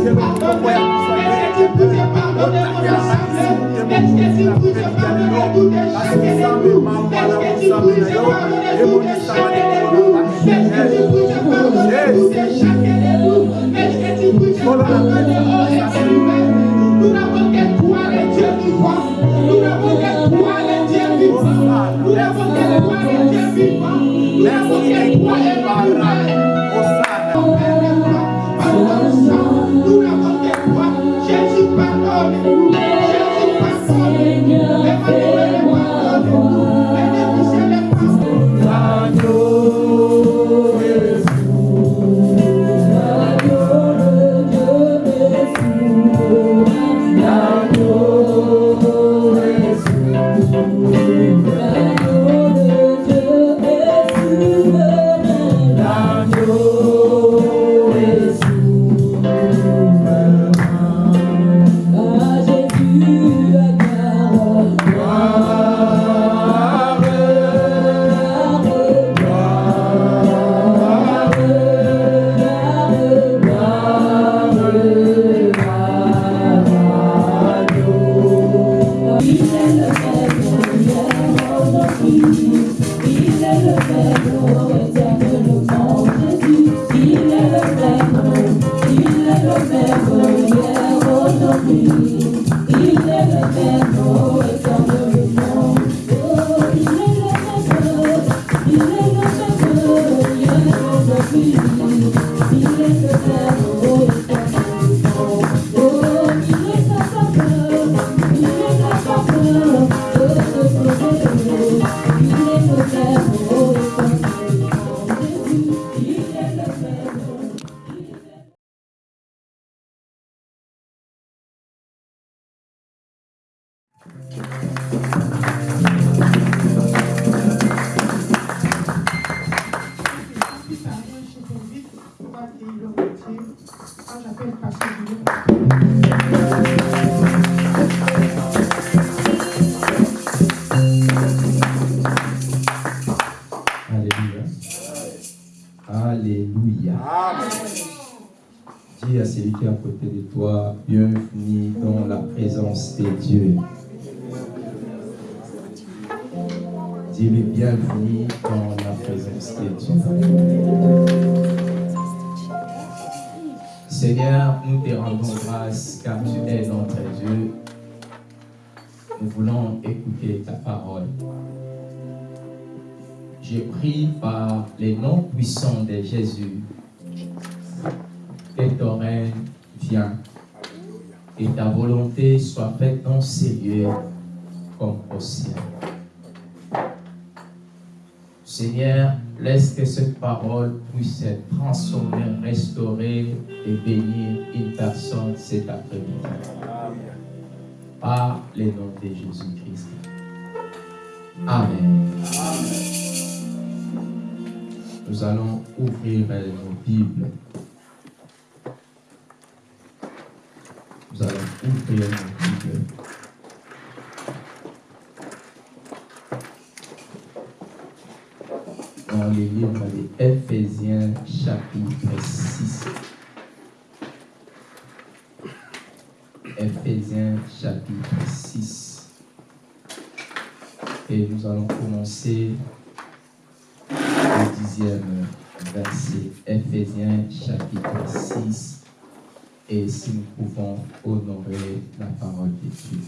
Nous n'avons que toi le Dieu vivant Nous n'avons que toi le Alléluia. Alléluia. Dis à celui qui est à côté de toi, bienvenue dans la présence de Dieu. Dis-lui bienvenue dans la présence de Dieu. Seigneur, nous te rendons grâce car tu es notre Dieu. Nous voulons écouter ta parole. Je prie par les noms puissants de Jésus que ton règne vienne et ta volonté soit faite dans ces lieux comme au ciel. Seigneur, laisse que cette parole puisse être transformée, restaurée et bénir une personne cet après-midi. Par le nom de Jésus-Christ. Amen. Nous allons ouvrir nos Bibles. Nous allons ouvrir nos Bibles. Dans les livres de Éphésiens chapitre 6. Éphésiens chapitre 6. Et nous allons commencer le dixième verset, Ephésiens chapitre 6, et si nous pouvons honorer la parole de Dieu.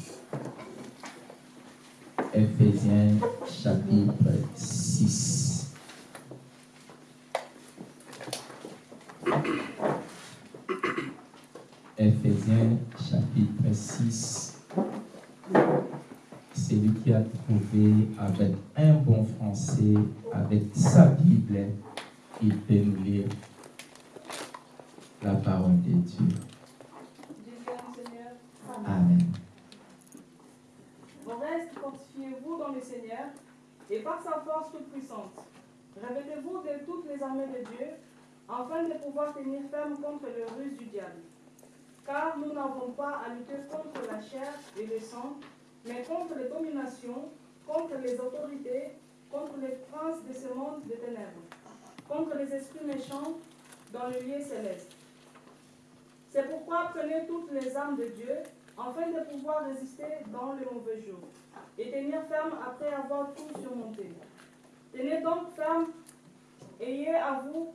Ephésiens chapitre 6. Ephésiens chapitre 6. Celui qui a trouvé avec un bon français, avec sa Bible, il peut nous lire la parole de Dieu. Amen. Au reste, fortifiez-vous dans le Seigneur et par sa force toute puissante. Revêtez-vous de toutes les armées de Dieu, afin de pouvoir tenir ferme contre les ruses du diable. Car nous n'avons pas à lutter contre la chair et le sang, mais contre les dominations, contre les autorités, contre les princes de ce monde des ténèbres, contre les esprits méchants dans le lieu céleste. C'est pourquoi prenez toutes les armes de Dieu, afin de pouvoir résister dans le mauvais jour, et tenir ferme après avoir tout surmonté. Tenez donc ferme, ayez à vous,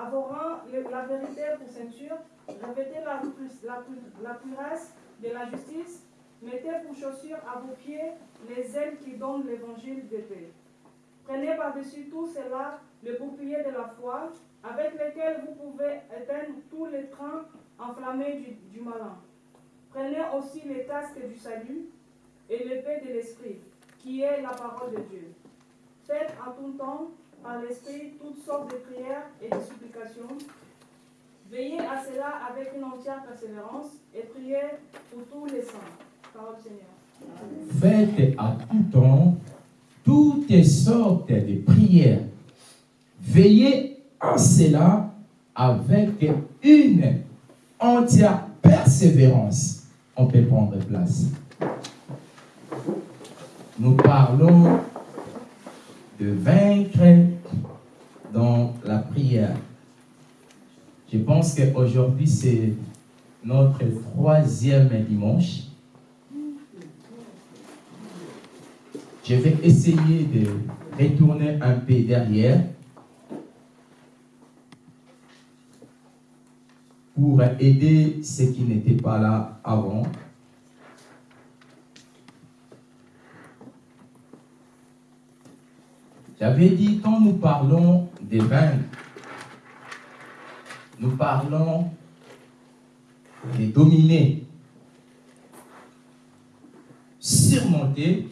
le- la vérité pour ceinture, revêtez la, la, la cuirasse de la justice, mettez pour chaussures à vos pieds les ailes qui donnent l'évangile de paix. Prenez par-dessus tout cela le bouclier de la foi, avec lequel vous pouvez éteindre tous les trains enflammés du, du malin. Prenez aussi les casques du salut et l'épée de l'esprit, qui est la parole de Dieu. Faites en tout temps, par l'esprit, toutes sortes de prières et de supplications. Veillez à cela avec une entière persévérance et priez pour tous les saints. Parole Seigneur. Faites à tout temps toutes sortes de prières. Veillez en cela avec une entière persévérance. On peut prendre place. Nous parlons de vaincre dans la prière. Je pense qu'aujourd'hui, c'est notre troisième dimanche. Je vais essayer de retourner un peu derrière pour aider ceux qui n'étaient pas là avant. J'avais dit, quand nous parlons des vaincre, nous parlons de dominer, surmonter,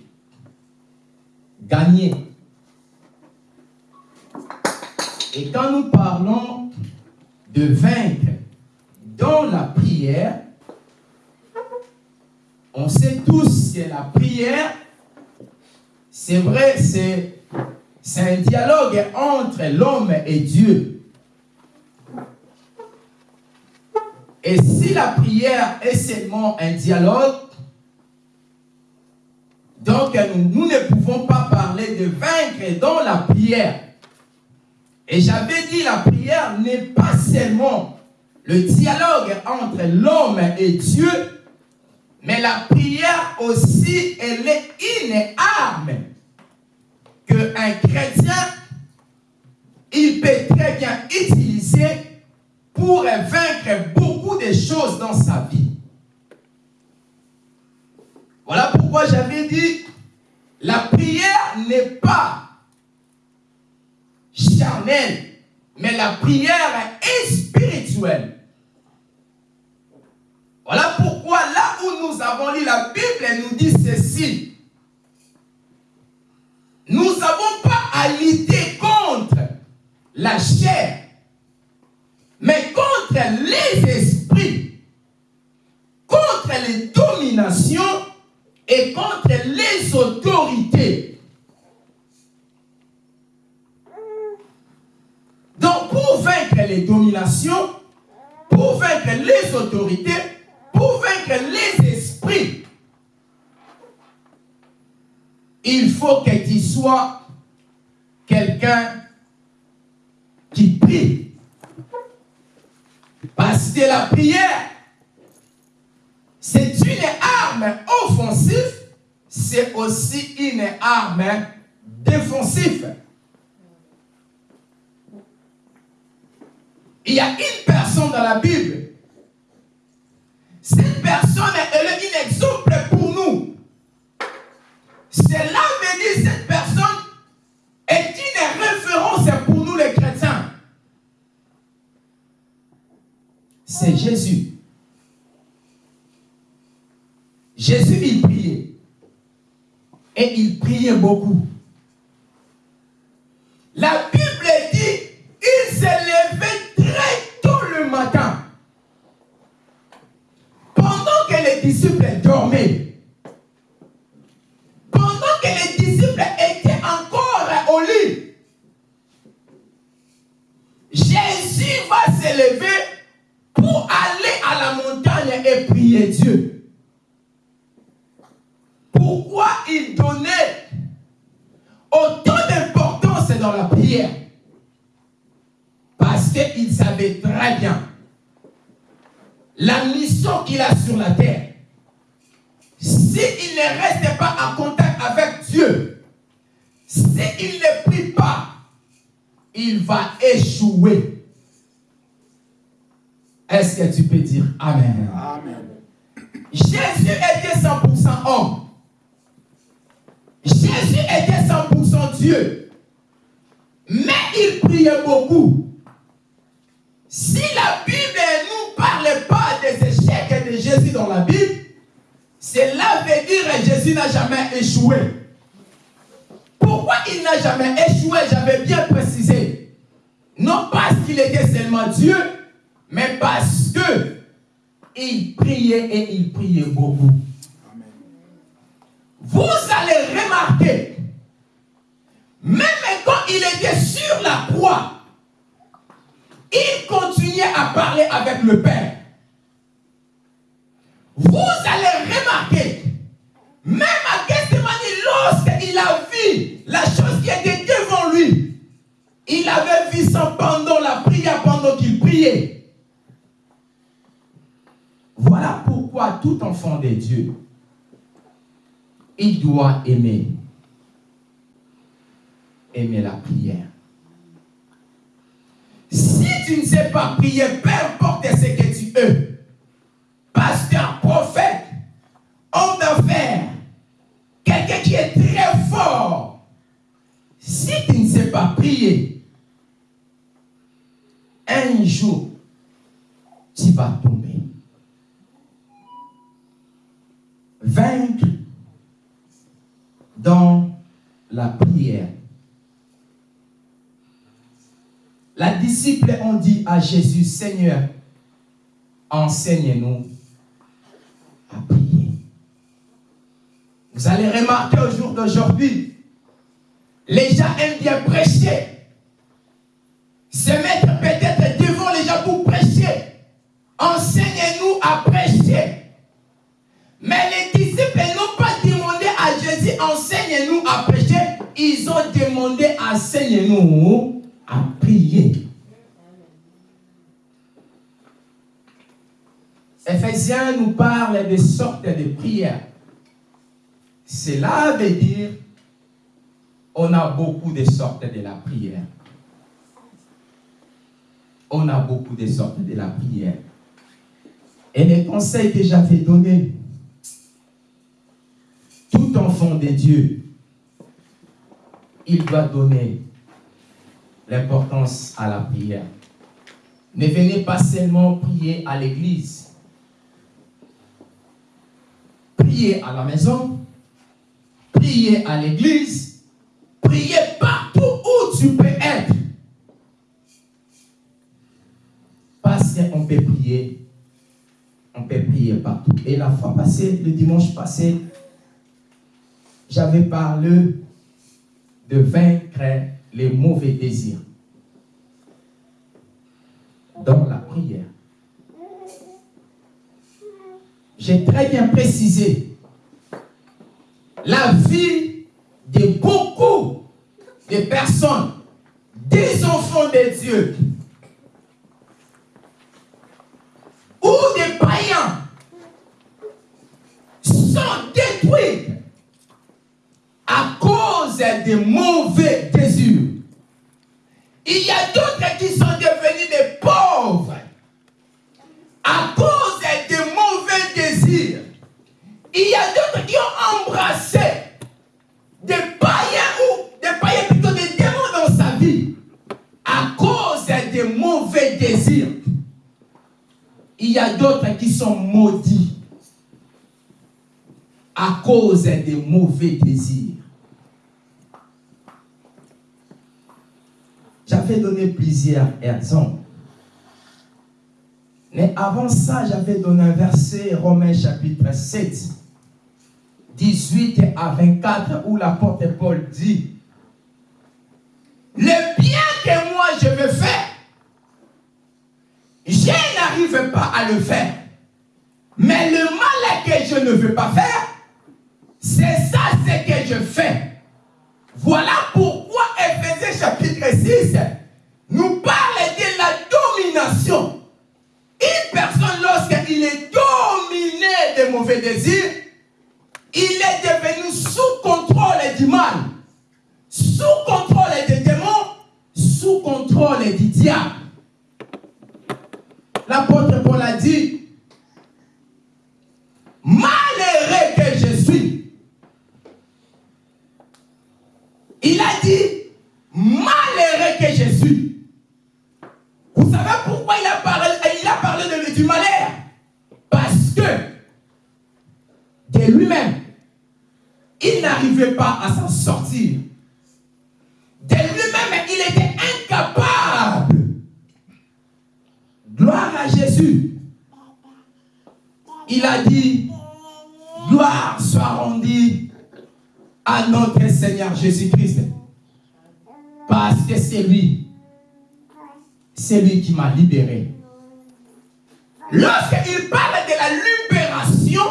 gagner. Et quand nous parlons de vaincre dans la prière, on sait tous que la prière, c'est vrai, c'est, c'est un dialogue entre l'homme et Dieu. Et si la prière est seulement un dialogue, donc nous, ne pouvons pas parler de vaincre dans la prière. Et j'avais dit la prière n'est pas seulement le dialogue entre l'homme et Dieu, mais la prière aussi, elle est une arme un chrétien, il peut très bien utiliser pour vaincre beaucoup de choses dans sa vie. Voilà pourquoi j'avais dit, la prière n'est pas charnelle, mais la prière est spirituelle. Voilà pourquoi là où nous avons lu la Bible, elle nous dit ceci. Nous n'avons pas à lutter contre la chair, mais contre les esprits, contre les dominations et contre les autorités. Donc, pour vaincre les dominations, pour vaincre les autorités, pour vaincre les esprits, il faut que tu sois quelqu'un qui prie. Parce que la prière, c'est une arme offensive, c'est aussi une arme défensive. Il y a une personne dans la Bible. Jésus. Jésus, il priait. Et il priait beaucoup. La Bible dit, il s'est levé très tôt le matin. Pendant que les disciples dormaient. Prière Parce qu'il savait très bien la mission qu'il a sur la terre, s'il ne reste pas en contact avec Dieu, s'il ne prie pas, il va échouer. Est-ce que tu peux dire Amen? Amen. Jésus était 100% homme. Jésus était 100% Dieu. Mais il priait beaucoup. Si la Bible ne nous parle pas des échecs de Jésus dans la Bible, cela veut dire que Jésus n'a jamais échoué. Pourquoi il n'a jamais échoué? J'avais bien précisé. Non parce qu'il était seulement Dieu, mais parce que il priait et il priait beaucoup. Vous allez remarquer, même quand il était sur la croix, il continuait à parler avec le Père. Vous allez remarquer, même à Gethsemane, lorsqu'il a vu la chose qui était devant lui, il avait vu ça pendant la prière, pendant qu'il priait. Voilà pourquoi tout enfant de Dieu, il doit aimer. Aimer la prière. Si tu ne sais pas prier, peu importe ce que tu es, pasteur, prophète, homme d'affaires, quelqu'un qui est très fort, si tu ne sais pas prier, un jour, tu vas tomber. Vaincre dans la prière. La disciple ont dit à Jésus, Seigneur, enseigne-nous à prier. Vous allez remarquer au jour d'aujourd'hui, les gens aiment bien prêcher. Se mettre peut-être devant les gens pour prêcher. Enseigne-nous à prêcher. Mais les disciples n'ont pas demandé à Jésus, enseigne-nous à prêcher. Ils ont demandé, enseigne-nous à prier. Ephésiens nous parle de sortes de prières. Cela veut dire on a beaucoup de sortes de la prière. On a beaucoup de sortes de la prière. Et les conseils que j'avais donnés, tout enfant de Dieu, il doit donner l'importance à la prière. Ne venez pas seulement prier à l'église. Priez à la maison, priez à l'église, priez partout où tu peux être. Parce qu'on peut prier, on peut prier partout. Et la fois passée, le dimanche passé, j'avais parlé de vaincre les mauvais désirs dans la prière. J'ai très bien précisé la vie de beaucoup de personnes, des enfants de Dieu, ou des païens, sont détruits des mauvais désirs. Il y a d'autres qui sont devenus des pauvres à cause des mauvais désirs. Il y a d'autres qui ont embrassé des païens ou des païens plutôt des démons dans sa vie à cause des mauvais désirs. Il y a d'autres qui sont maudits à cause des mauvais désirs. J'avais donné plusieurs exemples. Mais avant ça, j'avais donné un verset, Romains chapitre 7, 18 à 24, où l'apôtre Paul dit, le bien que moi je veux faire, je n'arrive pas à le faire. Mais le mal que je ne veux pas faire, c'est ça ce que je fais. Voilà pourquoi pourquoi Ephésiens chapitre 6 nous parle de la domination. Une personne, lorsqu'il est dominé des mauvais désirs, il est devenu sous contrôle du mal, sous contrôle des démons, sous contrôle du diable. L'apôtre Paul a dit, malheureux que je Il a dit, malheureux que je suis. Vous savez pourquoi il a parlé, de, du malheur? Parce que de lui-même, il n'arrivait pas à s'en sortir. De lui-même, il était incapable. Gloire à Jésus. Il a dit, gloire soit rendue à notre Seigneur Jésus-Christ. Parce que c'est lui. C'est lui qui m'a libéré. Lorsqu'il parle de la libération,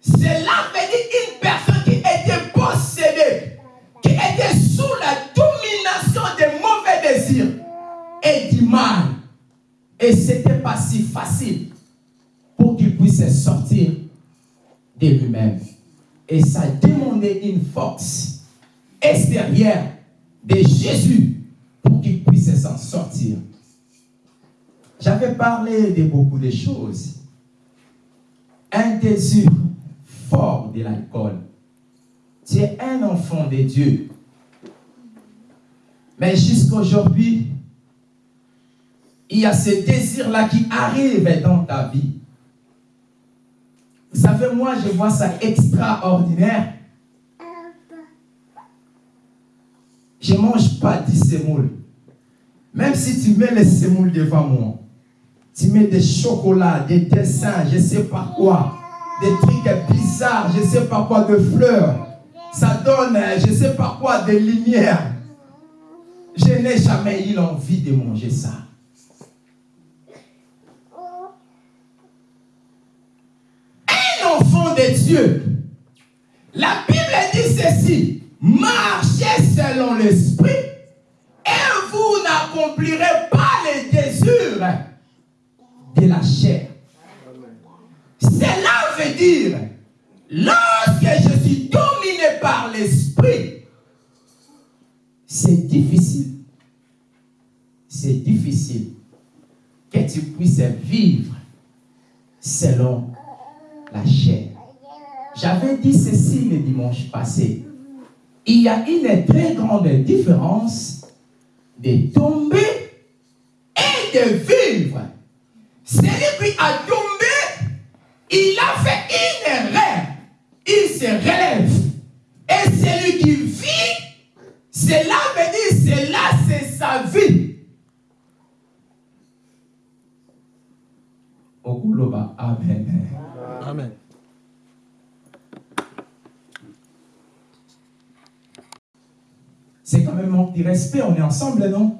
cela veut dire une personne qui était possédée, qui était sous la domination des mauvais désirs et du mal. Et ce n'était pas si facile pour qu'il puisse sortir de lui-même. Et ça demandait une force extérieure de Jésus pour qu'il puisse s'en sortir. J'avais parlé de beaucoup de choses. Un désir fort de l'alcool. Tu es un enfant de Dieu. Mais jusqu'à aujourd'hui, il y a ce désir-là qui arrive dans ta vie. Vous savez, moi, je vois ça extraordinaire. Je ne mange pas du semoule. Même si tu mets le semoule devant moi, tu mets des chocolats, des dessins, je ne sais pas quoi, des trucs bizarres, je ne sais pas quoi, de fleurs. Ça donne, je ne sais pas quoi, de lumière. Je n'ai jamais eu l'envie de manger ça. Un enfant Dieu, la Bible dit ceci, marchez selon l'esprit et vous n'accomplirez pas les désirs de la chair. Cela veut dire, lorsque je suis dominé par l'esprit, c'est difficile. C'est difficile que tu puisses vivre selon la chair. J'avais dit ceci le dimanche passé. Il y a une très grande différence de tomber et de vivre. Celui qui a tombé, il a fait une erreur. Il se relève. Et celui qui vit, cela veut dire, cela c'est sa vie. Amen. Amen. C'est quand même manque de respect, on est ensemble, non?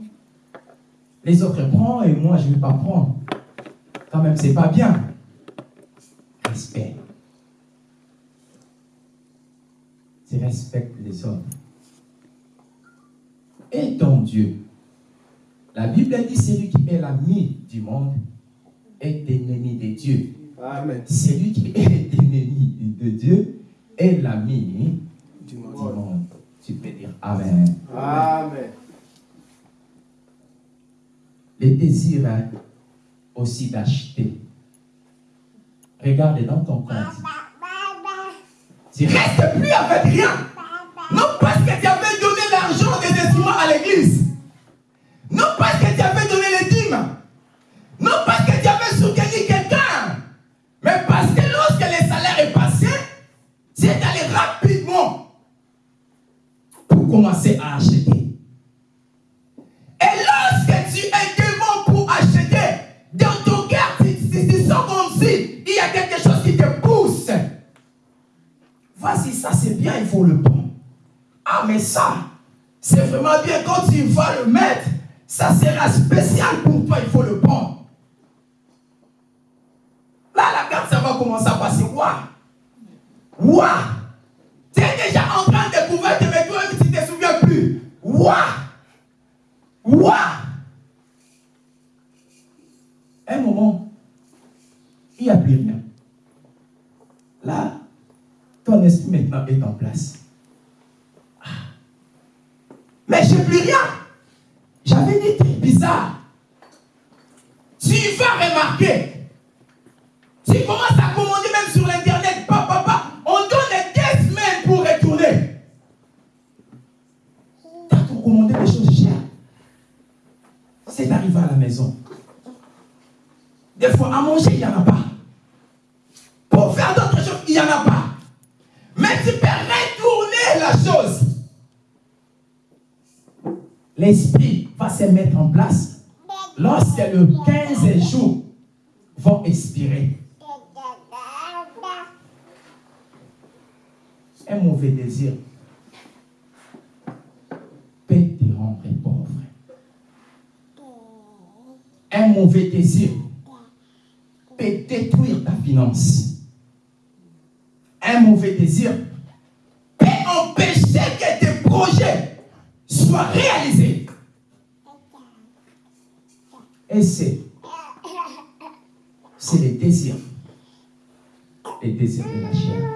Les autres prennent et moi je ne vais pas prendre. Quand même, c'est pas bien. Respect. Tu respectes les autres. Et ton Dieu. La Bible dit celui qui est l'ami du monde est ennemi de Dieu. Amen. Celui qui est ennemi de Dieu est l'ami Du du monde. Tu peux dire Amen. Amen. Le désir hein, aussi d'acheter. Regarde dans ton compte. Tu restes plus avec rien. Non parce à acheter. Et lorsque tu es devant pour acheter, dans ton cœur, tu, sens comme si il y a quelque chose qui te pousse. Vas-y, ça c'est bien, il faut le prendre. Ah, mais ça, c'est vraiment bien. Quand tu vas le mettre, ça sera spécial pour toi, il faut le prendre. Là, la carte, ça va commencer à passer. Waouh! Waouh! Waouh! Waouh! Un moment, il n'y a plus rien. Là, ton esprit maintenant est en place. Ah. Mais j'ai plus rien. J'avais va venir très bizarre. Tu vas remarquer. Tu commences à commander Des fois, à manger, il n'y en a pas. Pour faire d'autres choses, il n'y en a pas. Mais tu peux retourner la chose. L'esprit va se mettre en place lorsque le 15 jours vont expirer. Un mauvais désir peut te rendre pauvre. Un mauvais désir peut détruire ta finance. Un mauvais désir peut empêcher que tes projets soient réalisés. Et c'est, c'est les désirs. Les désirs de la chair.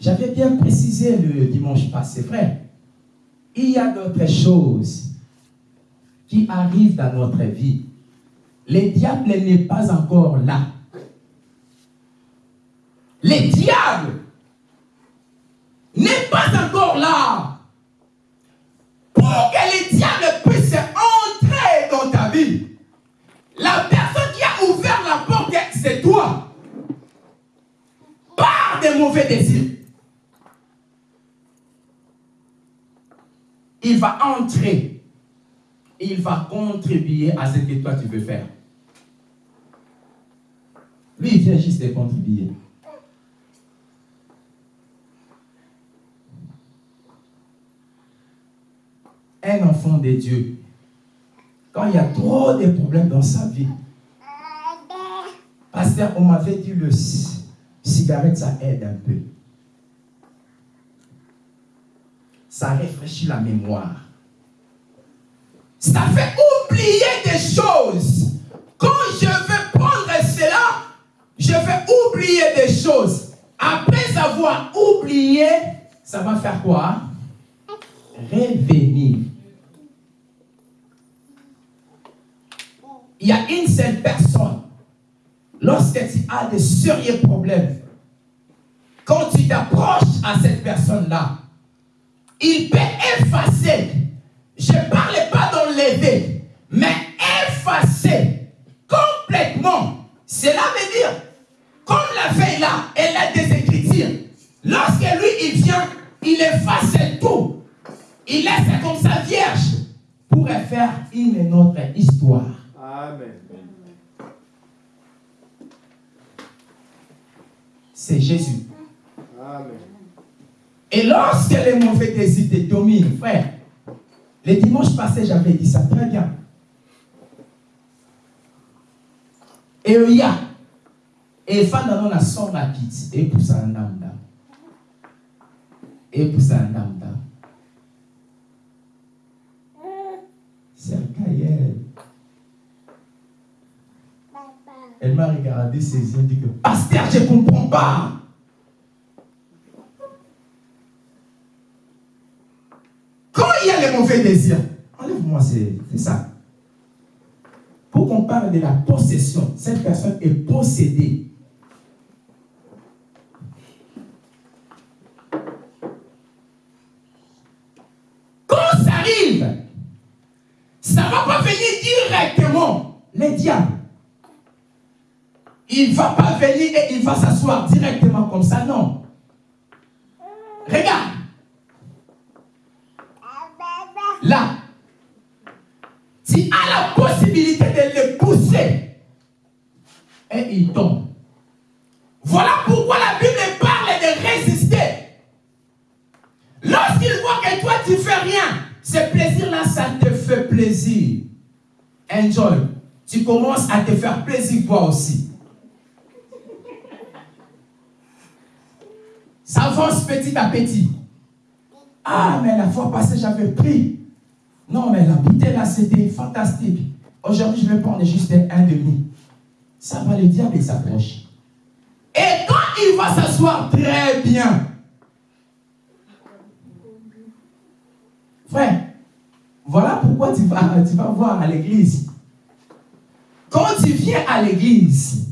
J'avais bien précisé le dimanche passé, frère. Il y a d'autres choses qui arrivent dans notre vie. Le diable n'est pas encore là. Le diable n'est pas encore là. Pour que le diable puisse entrer dans ta vie, la personne qui a ouvert la porte, c'est toi. Par des mauvais désirs. Il va entrer. Il va contribuer à ce que toi tu veux faire. Lui, il vient juste de contribuer. Un enfant de Dieu, quand il y a trop de problèmes dans sa vie, pasteur, on m'avait dit le cigarette, ça aide un peu. Ça réfléchit la mémoire. Ça fait oublier des choses. Quand je vais prendre cela, je vais oublier des choses. Après avoir oublié, ça va faire quoi? Revenir. Il y a une seule personne. Lorsque tu as de sérieux problèmes, quand tu t'approches à cette personne-là, il peut effacer. Je ne parle pas d'enlever, mais effacer complètement. Cela veut dire, comme la feuille là, elle a des écritures. Lorsque lui, il vient, il efface tout. Il laisse comme ça vierge pour faire une autre histoire. Amen. C'est Jésus. Amen. Et lorsque les mauvais désirs te dominent, frère, le dimanche passé, j'avais dit ça très bien. Et il y a, et fan dans la son rapide, et pour ça âme Et pour ça âme C'est. Elle m'a regardé et dit que, Pasteur, je ne comprends pas. Quand il y a les mauvais désirs, enlève-moi, c'est ça. Pour qu'on parle de la possession, cette personne est possédée. Quand ça arrive, ça ne va pas venir directement. Les diables. Il ne va pas venir et il va s'asseoir directement comme ça, non. Regarde. Là, tu as la possibilité de le pousser et il tombe. Voilà pourquoi la Bible parle de résister. Lorsqu'il voit que toi tu fais rien, ce plaisir-là, ça te fait plaisir. Enjoy. Tu commences à te faire plaisir toi aussi. Ça avance petit à petit. Ah, mais la fois passée, j'avais pris. Non, mais la bouteille là, c'était fantastique. Aujourd'hui, je vais prendre juste un demi. Ça va, le diable, s'approche. Et quand il va s'asseoir très bien, frère, Voilà pourquoi tu vas, tu vas voir à l'église. Quand tu viens à l'église,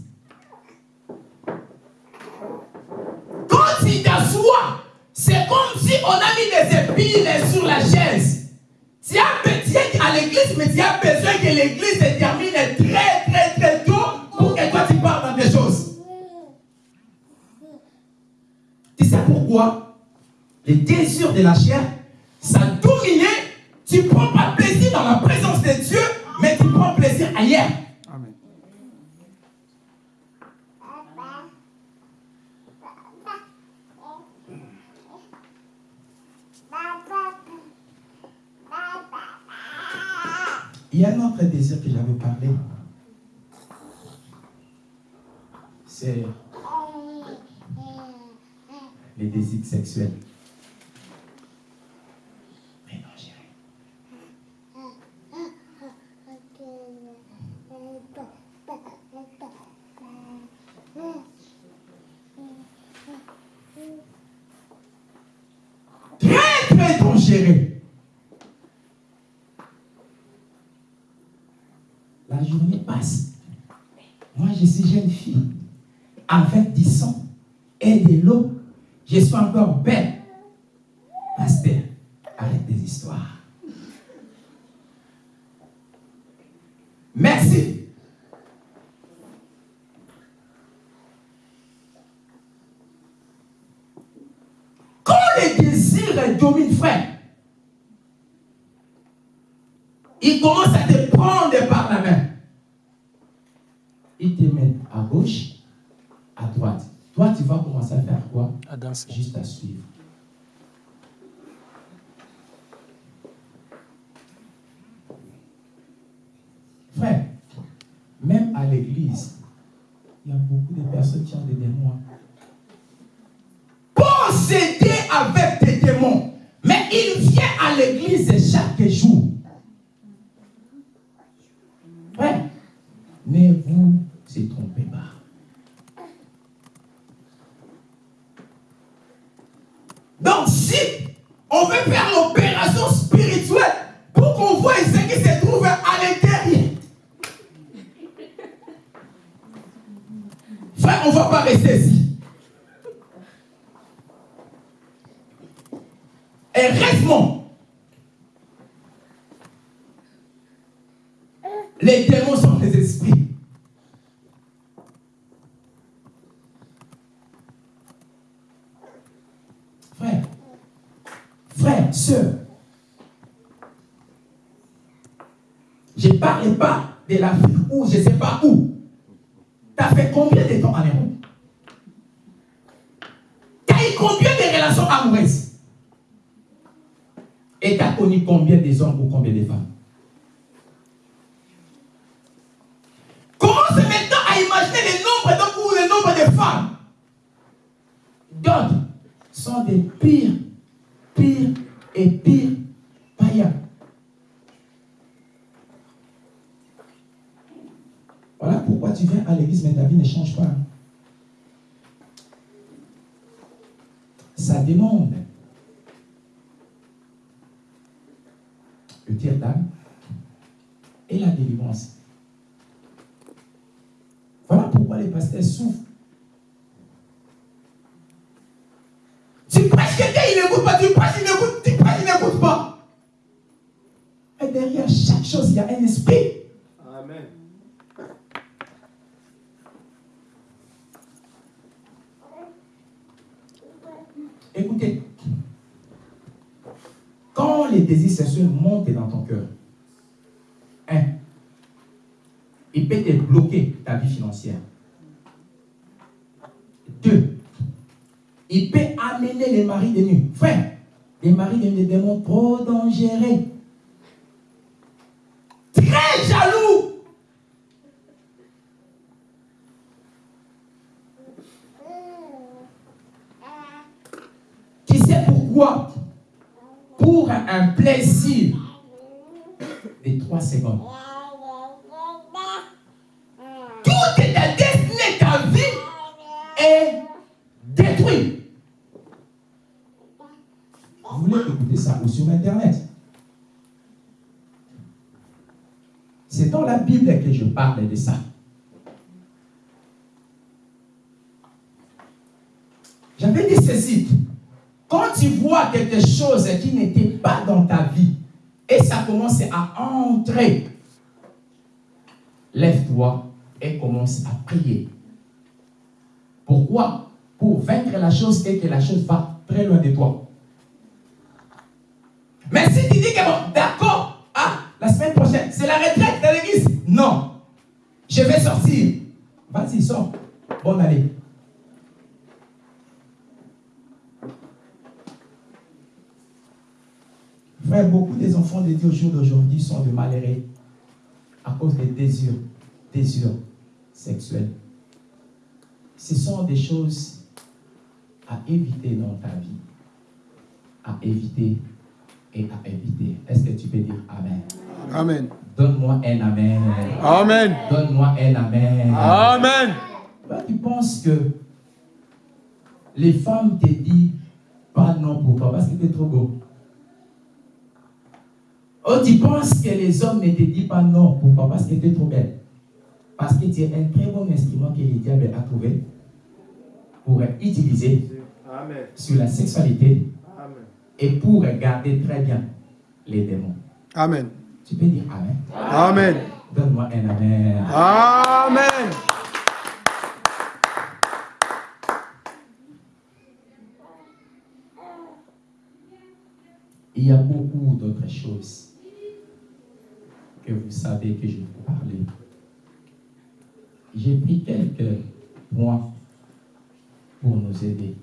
quand tu t'assois, c'est comme si on a mis des épines sur la chaise. Tu as besoin à l'église, mais tu as besoin que l'église se termine très, très, très tôt pour que toi tu parles dans des choses. Tu sais pourquoi? Les désirs de la chair, ça dominé. Tu prends pas plaisir dans la présence de Dieu, mais tu prends plaisir ailleurs. Il y a un autre désir que j'avais parlé. C'est les désirs sexuels. Mais non. Très, très dangereux. La journée passe. Moi, je suis jeune fille. Avec du sang et de l'eau. Je suis encore belle. Pasteur, arrête des histoires. Merci. Quand les désirs dominent, frère, il commence à te prendre par la main. Il te met à gauche, à droite. Toi, tu vas commencer à faire quoi À danser. Juste à suivre. Frère, même à l'église, il y a beaucoup de personnes qui ont des démons. Possédés avec des démons. Mais il vient à l'église chaque jour. Hommes ou combien de femmes il y a un esprit. Amen. Écoutez, quand les désirs sexuels montent dans ton cœur, un, il peut te bloquer ta vie financière. Deux, il peut amener les maris de nuit. Frère, les maris de nuit des démons trop dangereux. Très jaloux. Tu sais pourquoi Pour un plaisir de trois secondes. Tout est ta destinée, ta vie est détruite. Vous voulez écouter ça ou sur Internet? C'est dans la Bible que je parle de ça. J'avais dit ceci. Quand tu vois quelque chose qui n'était pas dans ta vie et ça commence à entrer, lève-toi et commence à prier. Pourquoi? Pour vaincre la chose et que la chose va très loin de toi. Mais si tu dis que bon, d'accord, ah, la semaine prochaine, c'est la retraite de l'église. Non. Je vais sortir. Vas-y, sors. Bonne année. Frère, beaucoup des enfants de Dieu au jour d'aujourd'hui sont de malheureux à cause des désirs, désirs sexuels. Ce sont des choses à éviter dans ta vie. À éviter et à éviter. Est-ce que tu peux dire Amen? Amen. Donne-moi un Amen. Amen. Donne-moi un Amen. Amen. Tu penses que les femmes te disent pas non pour toi parce que tu es trop beau. Oh, tu penses que les hommes ne te disent pas non pour toi parce que tu es trop belle. Parce que tu es un très bon instrument que le diable a trouvé pour utiliser Amen. sur la sexualité Amen. et pour garder très bien les démons. Amen. Tu peux dire Amen? Amen. Donne-moi un Amen. Amen. Il y a beaucoup d'autres choses vous savez que je vous parlais. J'ai pris quelques points pour nous aider.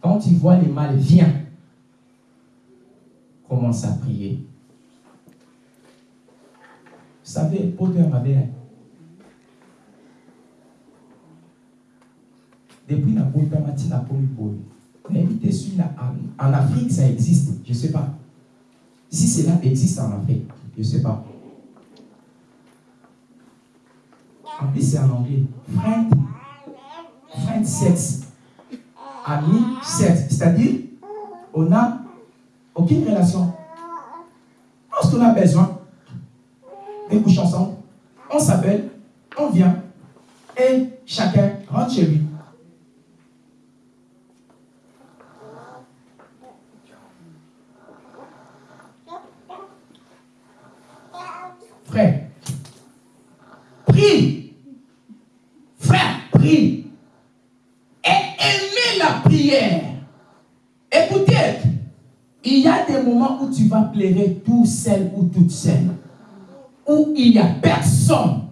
Quand tu vois les mal, viens. Commence à prier. Vous savez, Potter m'avait depuis la la polypole. L'invité sur la- en Afrique, ça existe. Je ne sais pas. Si cela existe en Afrique, je ne sais pas. En plus, c'est en anglais. Friend, friend sex. Ami sex. C'est-à-dire, on n'a aucune relation. Lorsqu'on a besoin de coucher ensemble, on s'appelle, on vient, et chacun rentre chez lui. Frère, prie. Frère, prie. Et aimez la prière. Écoutez, il y a des moments où tu vas pleurer tout seul ou toute seule. Où il n'y a personne.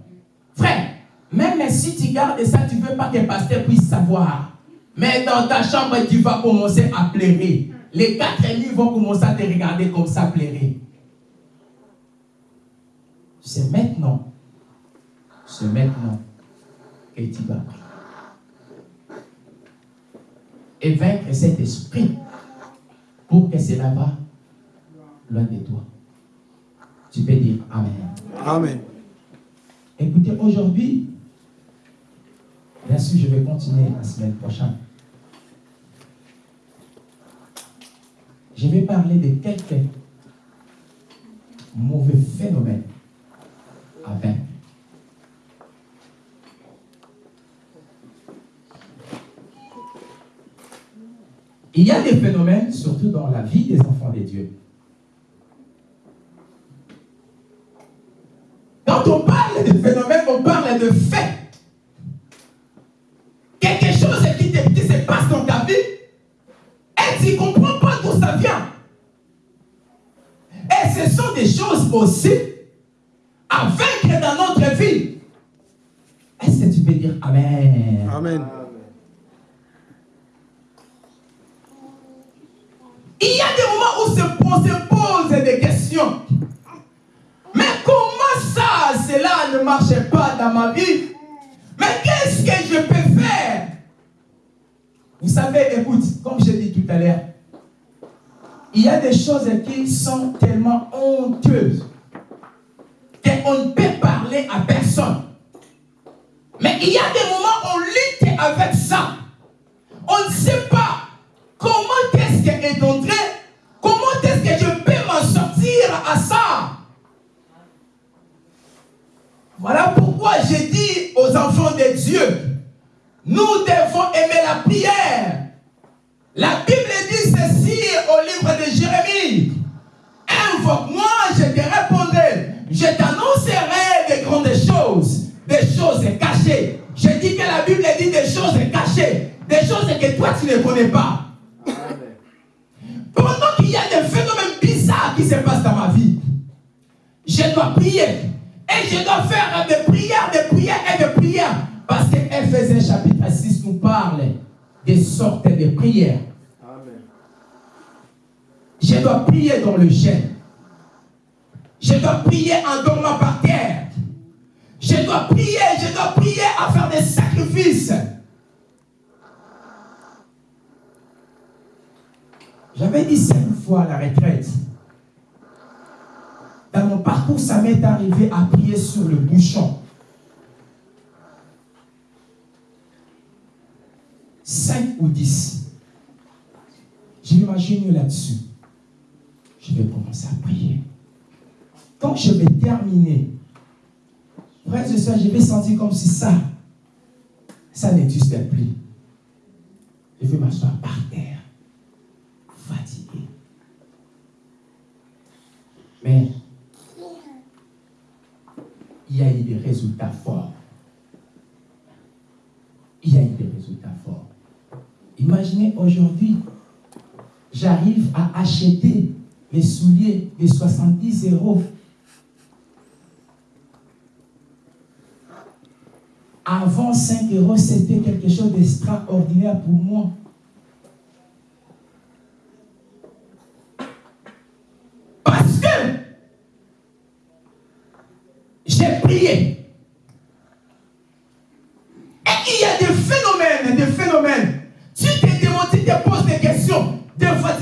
Frère, même si tu gardes ça, tu ne veux pas que le pasteur puisse savoir. Mais dans ta chambre, tu vas commencer à pleurer. Les quatre ennemis vont commencer à te regarder comme ça pleurer. C'est maintenant. C'est maintenant que tu vas prier. Et vaincre cet esprit pour que cela va loin de toi. Tu peux dire Amen. Amen. Écoutez, aujourd'hui, bien sûr, je vais continuer la semaine prochaine. Je vais parler de quelques mauvais phénomènes à vaincre. Il y a des phénomènes, surtout dans la vie des enfants de Dieu. De faits. Quelque chose qui, te- qui se passe dans ta vie et tu ne comprends pas d'où ça vient. Et ce sont des choses aussi à vaincre dans notre vie. Est-ce que tu peux dire Amen? Amen. Il y a des moments où se- on se pose des questions. Mais comment ça, cela ne marche pas ma vie Mais qu'est-ce que je peux faire? Vous savez, écoute, comme je dis tout à l'heure, il y a des choses qui sont tellement honteuses qu'on ne peut parler à personne. Mais il y a des moments où on lutte avec ça. On ne sait pas comment est-ce qu'elle est comment est-ce que je peux m'en sortir à ça. Voilà pourquoi j'ai dit aux enfants de Dieu, nous devons aimer la prière. La Bible dit ceci au livre de Jérémie. Invoque-moi, je te répondrai. Je t'annoncerai des grandes choses, des choses cachées. Je dis que la Bible dit des choses cachées, des choses que toi tu ne connais pas. Pendant qu'il y a des phénomènes bizarres qui se passent dans ma vie, je dois prier. Et je dois faire des prières, des prières et des prières. Parce que Ephésiens chapitre 6 nous parle des sortes de prières. Je dois prier dans le jeûne. Je dois prier en dormant par terre. Je dois prier, je dois prier à faire des sacrifices. J'avais dit cinq fois à la retraite. Dans mon parcours, ça m'est arrivé à prier sur le bouchon. Cinq ou dix. J'imagine là-dessus. Je vais commencer à prier. Quand je vais terminer, frère et soeur, je vais sentir comme si ça, ça n'existait plus. Je vais m'asseoir par terre, fatigué. Mais il y a eu des résultats. Il y a eu des résultats forts. Imaginez aujourd'hui, j'arrive à acheter mes souliers de 70 euros. Avant 5 euros, c'était quelque chose d'extraordinaire pour moi. Parce que j'ai prié.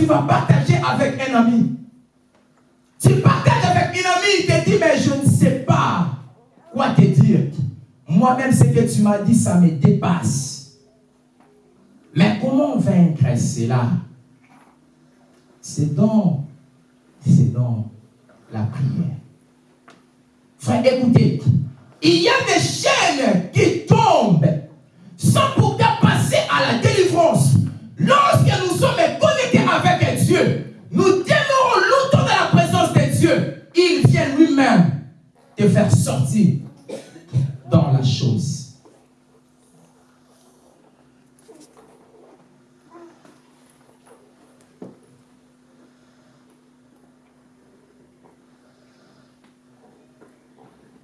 Tu vas partager avec un ami. Tu partages avec un ami, il te dit, mais je ne sais pas quoi te dire. Moi-même, ce que tu m'as dit, ça me dépasse. Mais comment vaincre cela C'est dans, c'est dans la prière. Frère, écoutez, il y a des chaînes qui tombent sans pourtant nous demeurons longtemps dans la présence de Dieu. Il vient lui-même te faire sortir dans la chose.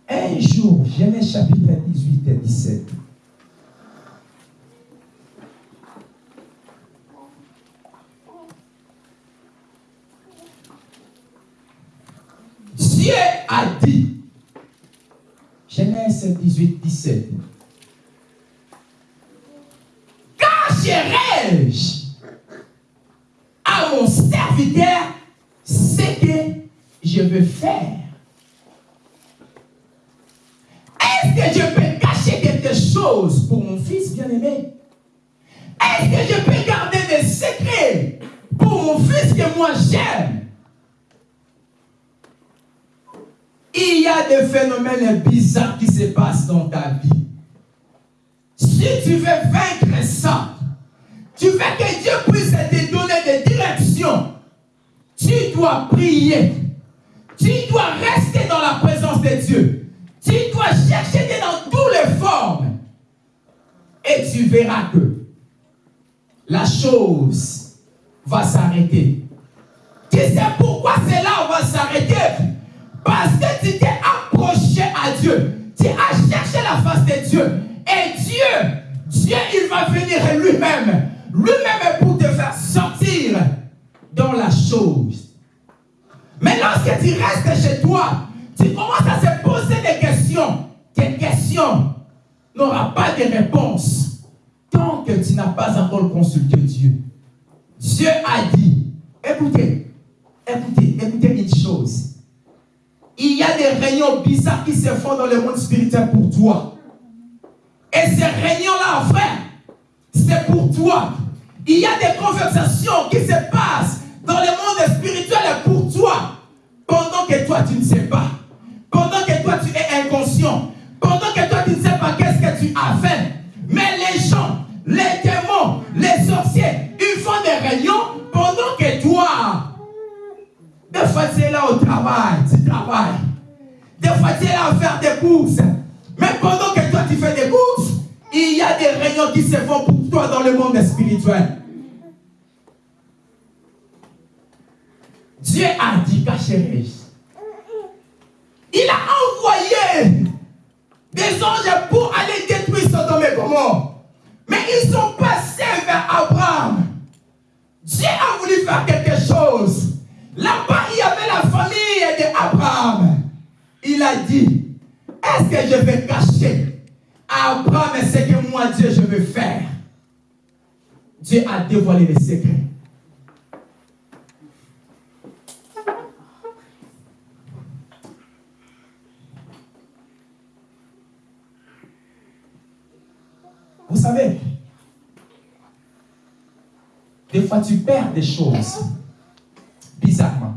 Un jour, Genèse chapitre 18 et 17. Dieu a dit, Genèse 18, 17, Cacherai-je à mon serviteur ce que je veux faire? Est-ce que je peux cacher quelque chose pour mon fils bien-aimé? Est-ce que je peux garder des secrets pour mon fils que moi j'aime? Il y a des phénomènes bizarres qui se passent dans ta vie. Si tu veux vaincre ça, tu veux que Dieu puisse te donner des directions, tu dois prier. Tu dois rester dans la présence de Dieu. Tu dois chercher dans toutes les formes. Et tu verras que la chose va s'arrêter. Tu sais pourquoi cela va s'arrêter? Parce que tu t'es approché à Dieu. Tu as cherché la face de Dieu. Et Dieu, Dieu, il va venir lui-même. Lui-même pour te faire sortir dans la chose. Mais lorsque tu restes chez toi, tu commences à se poser des questions. Tes questions n'auront pas de réponse tant que tu n'as pas encore consulté Dieu. Dieu a dit, écoutez, écoutez, écoutez une chose. Il y a des réunions bizarres qui se font dans le monde spirituel pour toi. Et ces réunions-là, frère, c'est pour toi. Il y a des conversations qui se passent dans le monde spirituel pour toi. Pendant que toi, tu ne sais pas. Pendant que toi, tu es inconscient. que tu as faim. Mais les gens, les démons, les sorciers, ils font des réunions pendant que toi, des fois tu es là au travail, tu travailles. Des fois tu es là à faire des courses. Mais pendant que toi tu fais des courses, il y a des réunions qui se font pour toi dans le monde spirituel. Dieu a dit, chérie, il a envoyé des anges pour aller détruire Sodome et Gomorre. Mais ils sont passés vers Abraham. Que je vais cacher à Abraham ce que moi, Dieu, je veux faire Dieu a dévoilé les secrets. Vous savez, des fois tu perds des choses bizarrement.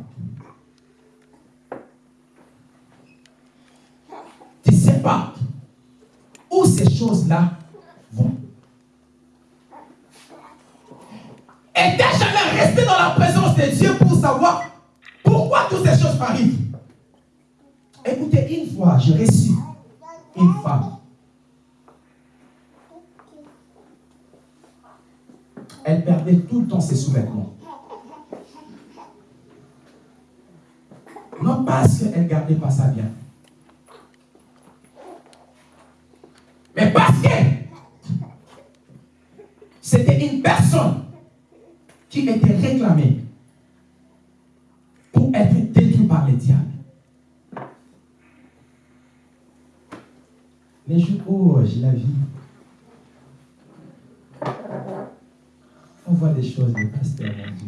Pas où ces choses-là vont? T'es jamais resté dans la présence de Dieu pour savoir pourquoi toutes ces choses arrivent. Écoutez, une fois, j'ai reçu une femme elle perdait tout le temps ses sous-vêtements. Non parce qu'elle ne gardait pas ça bien. Mais parce que c'était une personne qui était réclamée pour être détruite par les diables. Les jours où j'ai la vie, on voit des choses de pasteur, mon Dieu.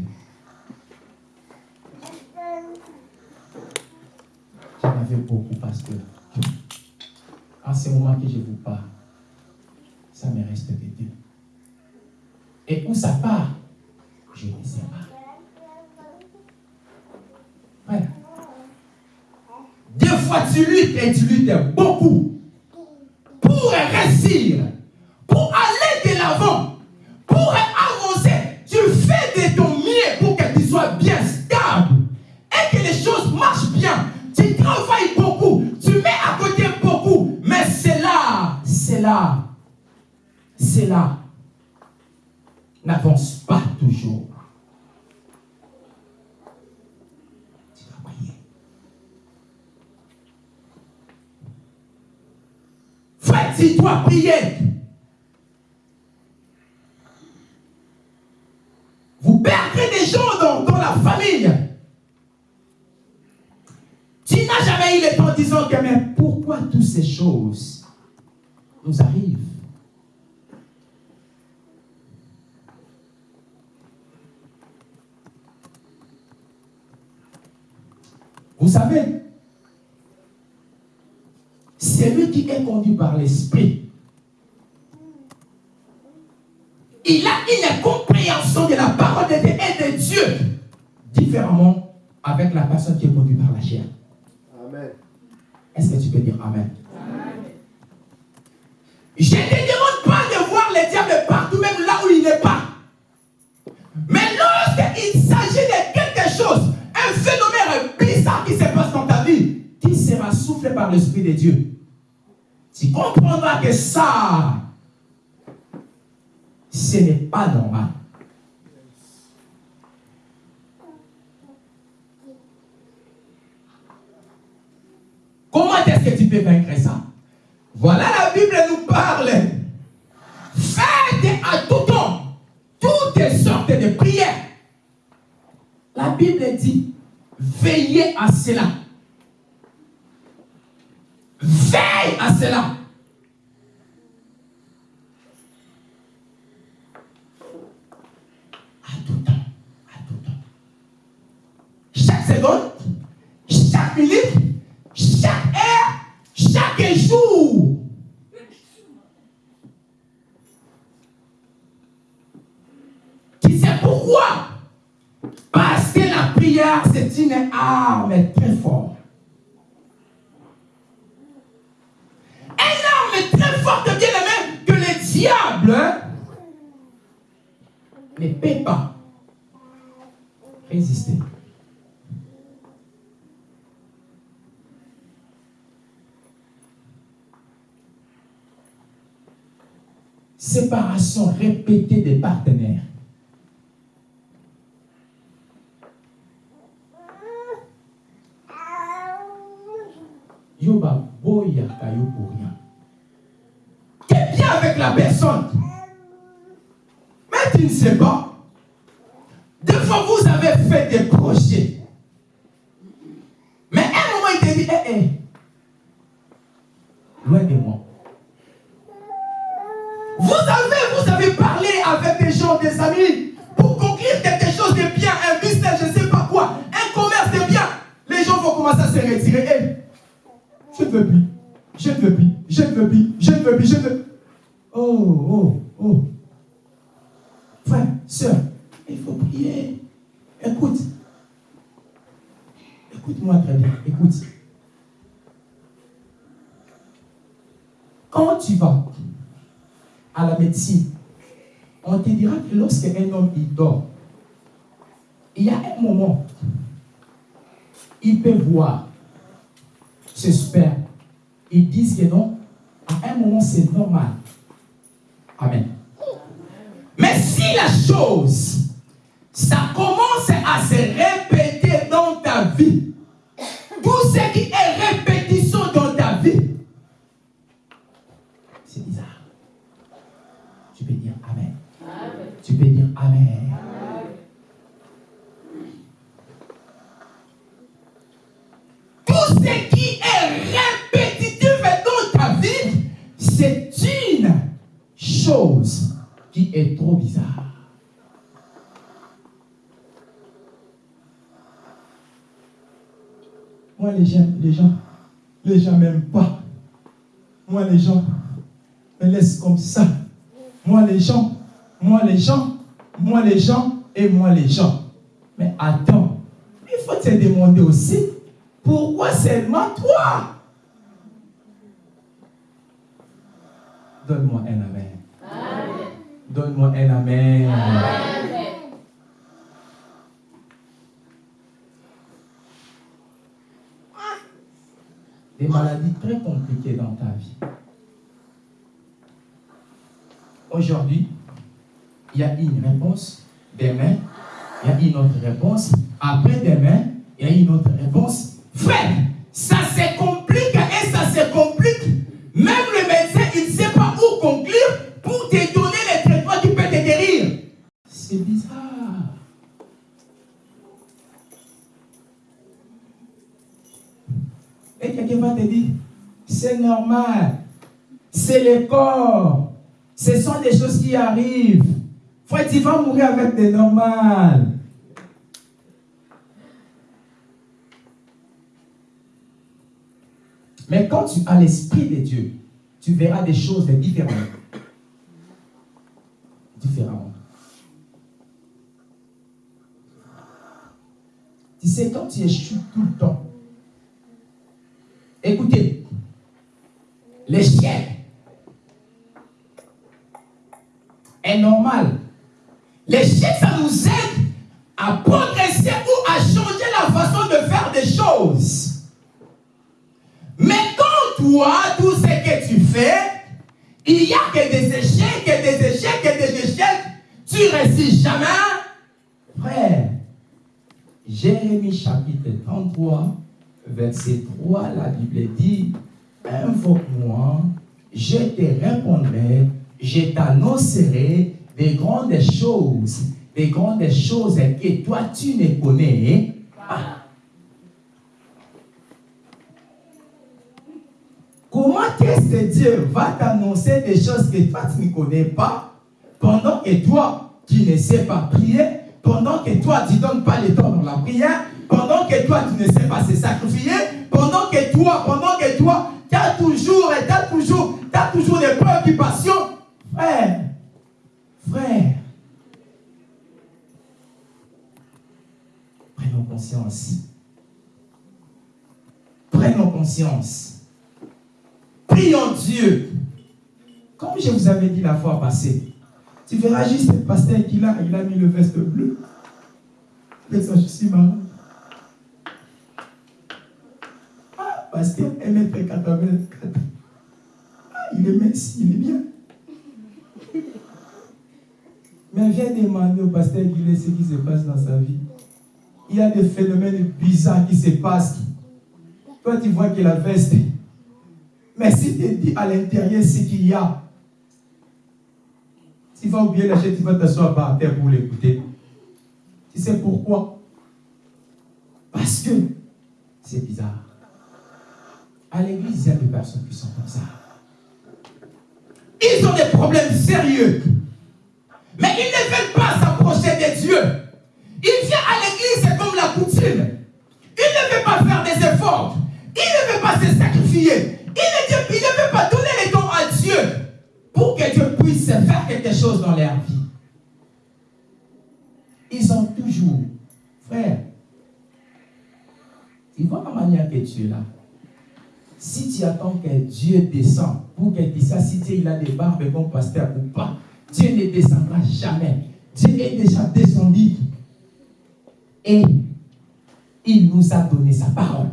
J'en avais beaucoup, pasteur. En ce moment que je vous parle, ça me reste de Dieu. Et où ça part, je ne sais pas. Voilà. Des fois, tu luttes et tu luttes beaucoup pour réussir, pour aller de l'avant, pour avancer. Tu fais de ton mieux pour que tu sois bien stable et que les choses marchent bien. Tu travailles c'est là. N'avance pas toujours. Tu dois prier. Tu dois prier. Vous perdrez des gens dans, dans la famille. Tu n'as jamais eu le temps disant que mais pourquoi toutes ces choses? Nous arrivent Vous savez, celui qui est conduit par l'Esprit, il a une compréhension de la parole de Dieu et de Dieu différemment avec la personne qui est conduite par la chair. Amen. Est-ce que tu peux dire Amen? Je ne te demande pas de voir le diable partout, même là où il n'est pas. Mais lorsqu'il s'agit de quelque chose, un phénomène bizarre qui se passe dans ta vie, qui sera soufflé par l'Esprit de Dieu, tu comprendras que ça, ce n'est pas normal. Comment est-ce que tu peux vaincre ça? Voilà la Bible nous parle. Faites à tout temps toutes sortes de prières. La Bible dit, veillez à cela. Veille à cela. À tout temps, à tout temps. Chaque seconde, chaque minute, chaque jour? Qui sait pourquoi? Parce que la prière, c'est une arme très forte. Une arme très forte, bien aimé, que le diable ne peut pas résister. Séparation répétée des partenaires. Yoba boya kayo pour rien. T'es bien avec la personne. Mais tu ne sais pas. Il dort, il y a un moment, il peut voir ce sperme. Ils disent que non, à un moment c'est normal. Amen. Mais si la chose, ça commence à se Amen. Tout ce qui est répétitif dans ta vie, c'est une chose qui est trop bizarre. Moi, les gens, les gens, les gens m'aiment pas. Moi, les gens me laissent comme ça. Moi, les gens, moi, les gens, moi, les gens et moi, les gens. Mais attends, il faut te demander aussi, pourquoi seulement toi? Donne-moi un amen. Donne-moi un amen. Des maladies très compliquées dans ta vie. Aujourd'hui, il y a une réponse. Demain, il y a une autre réponse. Après-demain, il y a une autre réponse. Frère, ça se complique et ça se complique. Même le médecin, il ne sait pas où conclure pour te donner les traitements qui peuvent te guérir. C'est bizarre. Et quelqu'un va te dire, c'est normal. C'est le corps. Ce sont des choses qui arrivent. Frère, tu vas mourir avec des normales. Mais quand tu as l'Esprit de Dieu, tu verras des choses différentes. Différemment. Tu sais, quand tu échoues tout le temps, écoutez, l'échec est normal. L'échec, ça nous aide à progresser ou à changer la façon de faire des choses. Mais quand toi, tout ce que tu fais, il n'y a que des échecs, que des échecs, que des échecs, tu ne réussis jamais. Frère, Jérémie chapitre 33, verset 3, la Bible dit, invoque-moi, je te répondrai, je t'annoncerai des grandes choses, des grandes choses que toi tu ne connais pas. Comment est-ce que Dieu va t'annoncer des choses que toi tu ne connais pas pendant que toi tu ne sais pas prier, pendant que toi tu ne donnes pas le temps dans la prière, pendant que toi tu ne sais pas se sacrifier, conscience. Prions Dieu. Comme je vous avais dit la fois passée, Tu verras juste le pasteur qu'il a, il a mis le veste bleu. Je suis marrant. Ah, pasteur, 1m84. Ah, il est mince, il est bien. Mais viens demander au pasteur Guillet ce qui se passe dans sa vie. Il y a des phénomènes bizarres qui se passent. Toi, tu vois qu'il a veste. Mais si tu dis à l'intérieur ce qu'il y a, tu vas oublier la chaise, tu vas t'asseoir par terre pour l'écouter. Tu sais pourquoi? Parce que c'est bizarre. À l'église, il y a des personnes qui sont comme ça. Ils ont des problèmes sérieux. Mais ils ne veulent pas s'approcher de Dieu. Il vient à l'église, c'est comme la coutume. Il ne veut pas faire des efforts. Il ne veut pas se sacrifier. Il ne, veut pas donner les dons à Dieu pour que Dieu puisse faire quelque chose dans leur vie. Ils ont toujours, frère, tu vois la manière que tu es là. Si tu attends que Dieu descende pour que tu saches si Dieu a des barbes comme pasteur ou pas, Dieu ne descendra jamais. Dieu est déjà descendu. Et il nous a donné sa parole.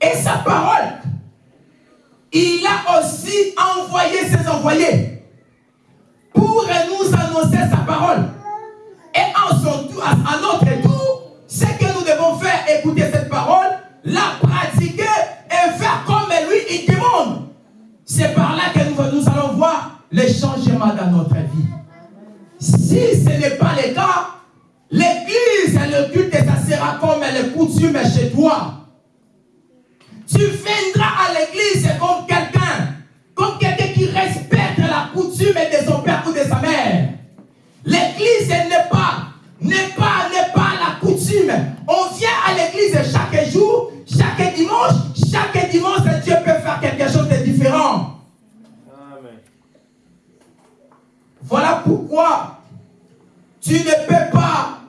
Et sa parole, il a aussi envoyé ses envoyés pour nous annoncer sa parole. Et en à notre tour, ce que nous devons faire, écouter cette parole, la pratiquer et faire comme lui il demande. C'est par là que nous, nous allons voir les changements dans notre vie. Si ce n'est pas le cas, l'église et le culte, ça sera comme les coutumes chez toi. Tu viendras à l'église comme quelqu'un, comme quelqu'un qui respecte la coutume de son père ou de sa mère. L'église n'est pas, n'est pas, n'est pas la coutume. On vient à l'église chaque jour, chaque dimanche, chaque dimanche, Dieu peut faire quelque chose de différent. Amen. Voilà pourquoi tu ne peux pas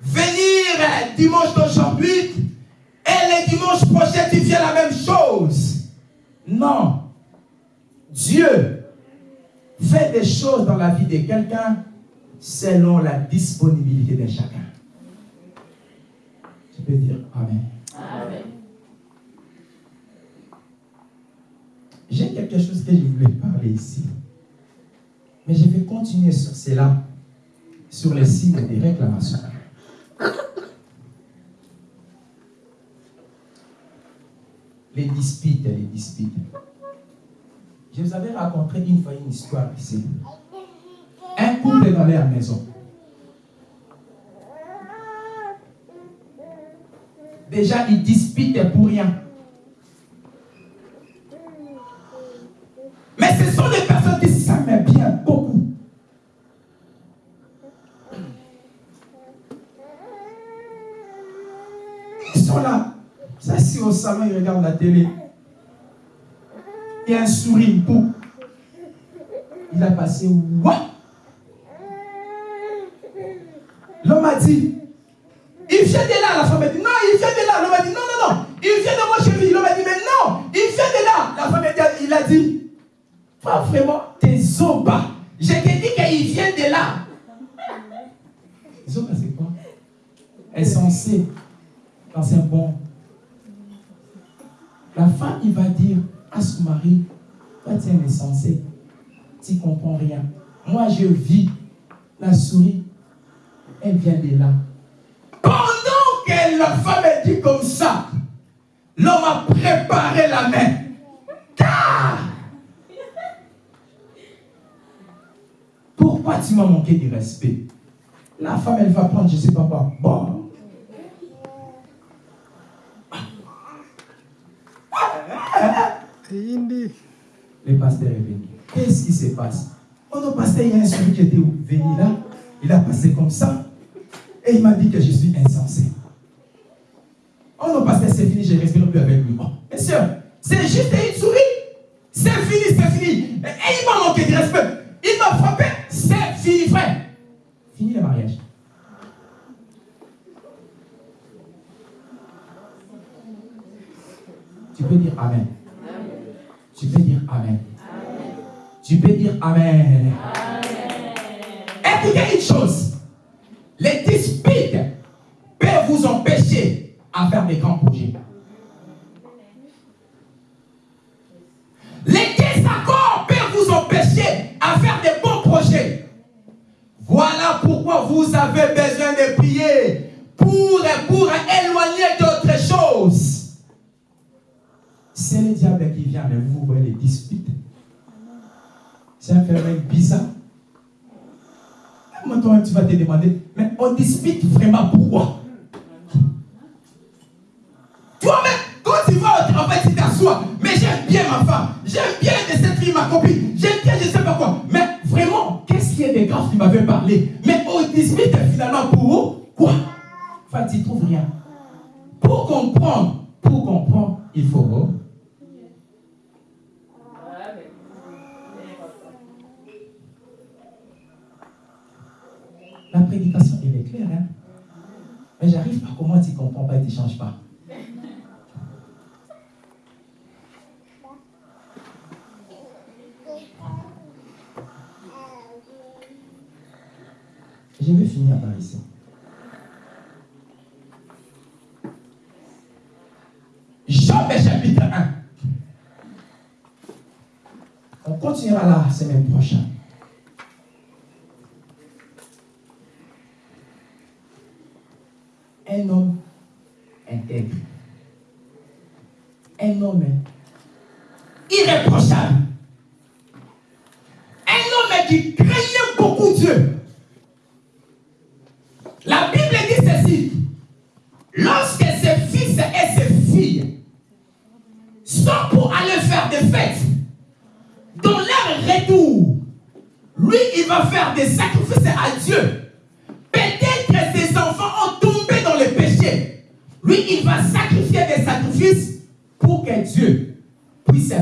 venir dimanche d'aujourd'hui et le dimanche prochain tu viens la même chose. Non. Dieu fait des choses dans la vie de quelqu'un selon la disponibilité de chacun. Tu peux dire Amen. Amen. J'ai quelque chose que je voulais parler ici. Mais je vais continuer sur cela, sur les signes des réclamations. Les disputes, les disputes. Je vous avais raconté une fois une histoire ici. Un couple dans leur maison. Déjà, ils disputent pour rien. Mais ce sont des personnes qui s'aiment bien beaucoup. Ils sont là. Au salon, ils regardent la télé. Il a un sourire. Il a passé L'homme a dit Il vient de là. La femme a dit Non, il vient de là. L'homme a dit Non, non, non. Il vient de moi cheville. L'homme a dit Mais non, il vient de là. La femme a dit Il a dit Pas vraiment tes zobas. Je t'ai dit qu'il vient de là. Zoba, c'est quoi? Insensé. Dans un bon. La femme, il va dire à son mari Toi, tu es insensé. Tu ne comprends rien. Moi, je vis. La souris, elle vient de là. Pendant que la femme est dit comme ça, l'homme a préparé la main. Ah! Pourquoi tu m'as manqué de respect? La femme, elle va prendre, je ne sais pas quoi. Bon. Le pasteur est venu. Qu'est-ce qui se passe? Oh non, pasteur, il y a un celui qui était venu là. Il a passé comme ça. Et il m'a dit que je suis insensé. Oh non, pasteur, c'est fini, je ne respire plus avec lui. Oh, monsieur, c'est juste une souris. C'est fini, c'est fini. Et il m'a manqué de respect. Il m'a frappé. C'est fini, frère. Fini le mariage. Tu peux dire Amen. Amen. Un phénomène bizarre. Maintenant, tu vas te demander, mais on dispute vraiment pourquoi? Toi-même, quand tu vas au travail, tu t'assois, mais j'aime bien ma femme, j'aime bien de cette fille, ma copine, j'aime bien je ne sais pas quoi. Mais vraiment, qu'est-ce qui est de grave qui m'avait parlé? Mais on dispute finalement pour quoi? Enfin, tu trouves rien. Pour comprendre, pour comprendre, il faut La prédication, elle est claire. Hein? Mais j'arrive pas comment tu ne comprends pas et tu ne changes pas. Je vais finir par ici. Job chapitre 1. On continuera la semaine prochaine. un homme intègre, un homme irréprochable,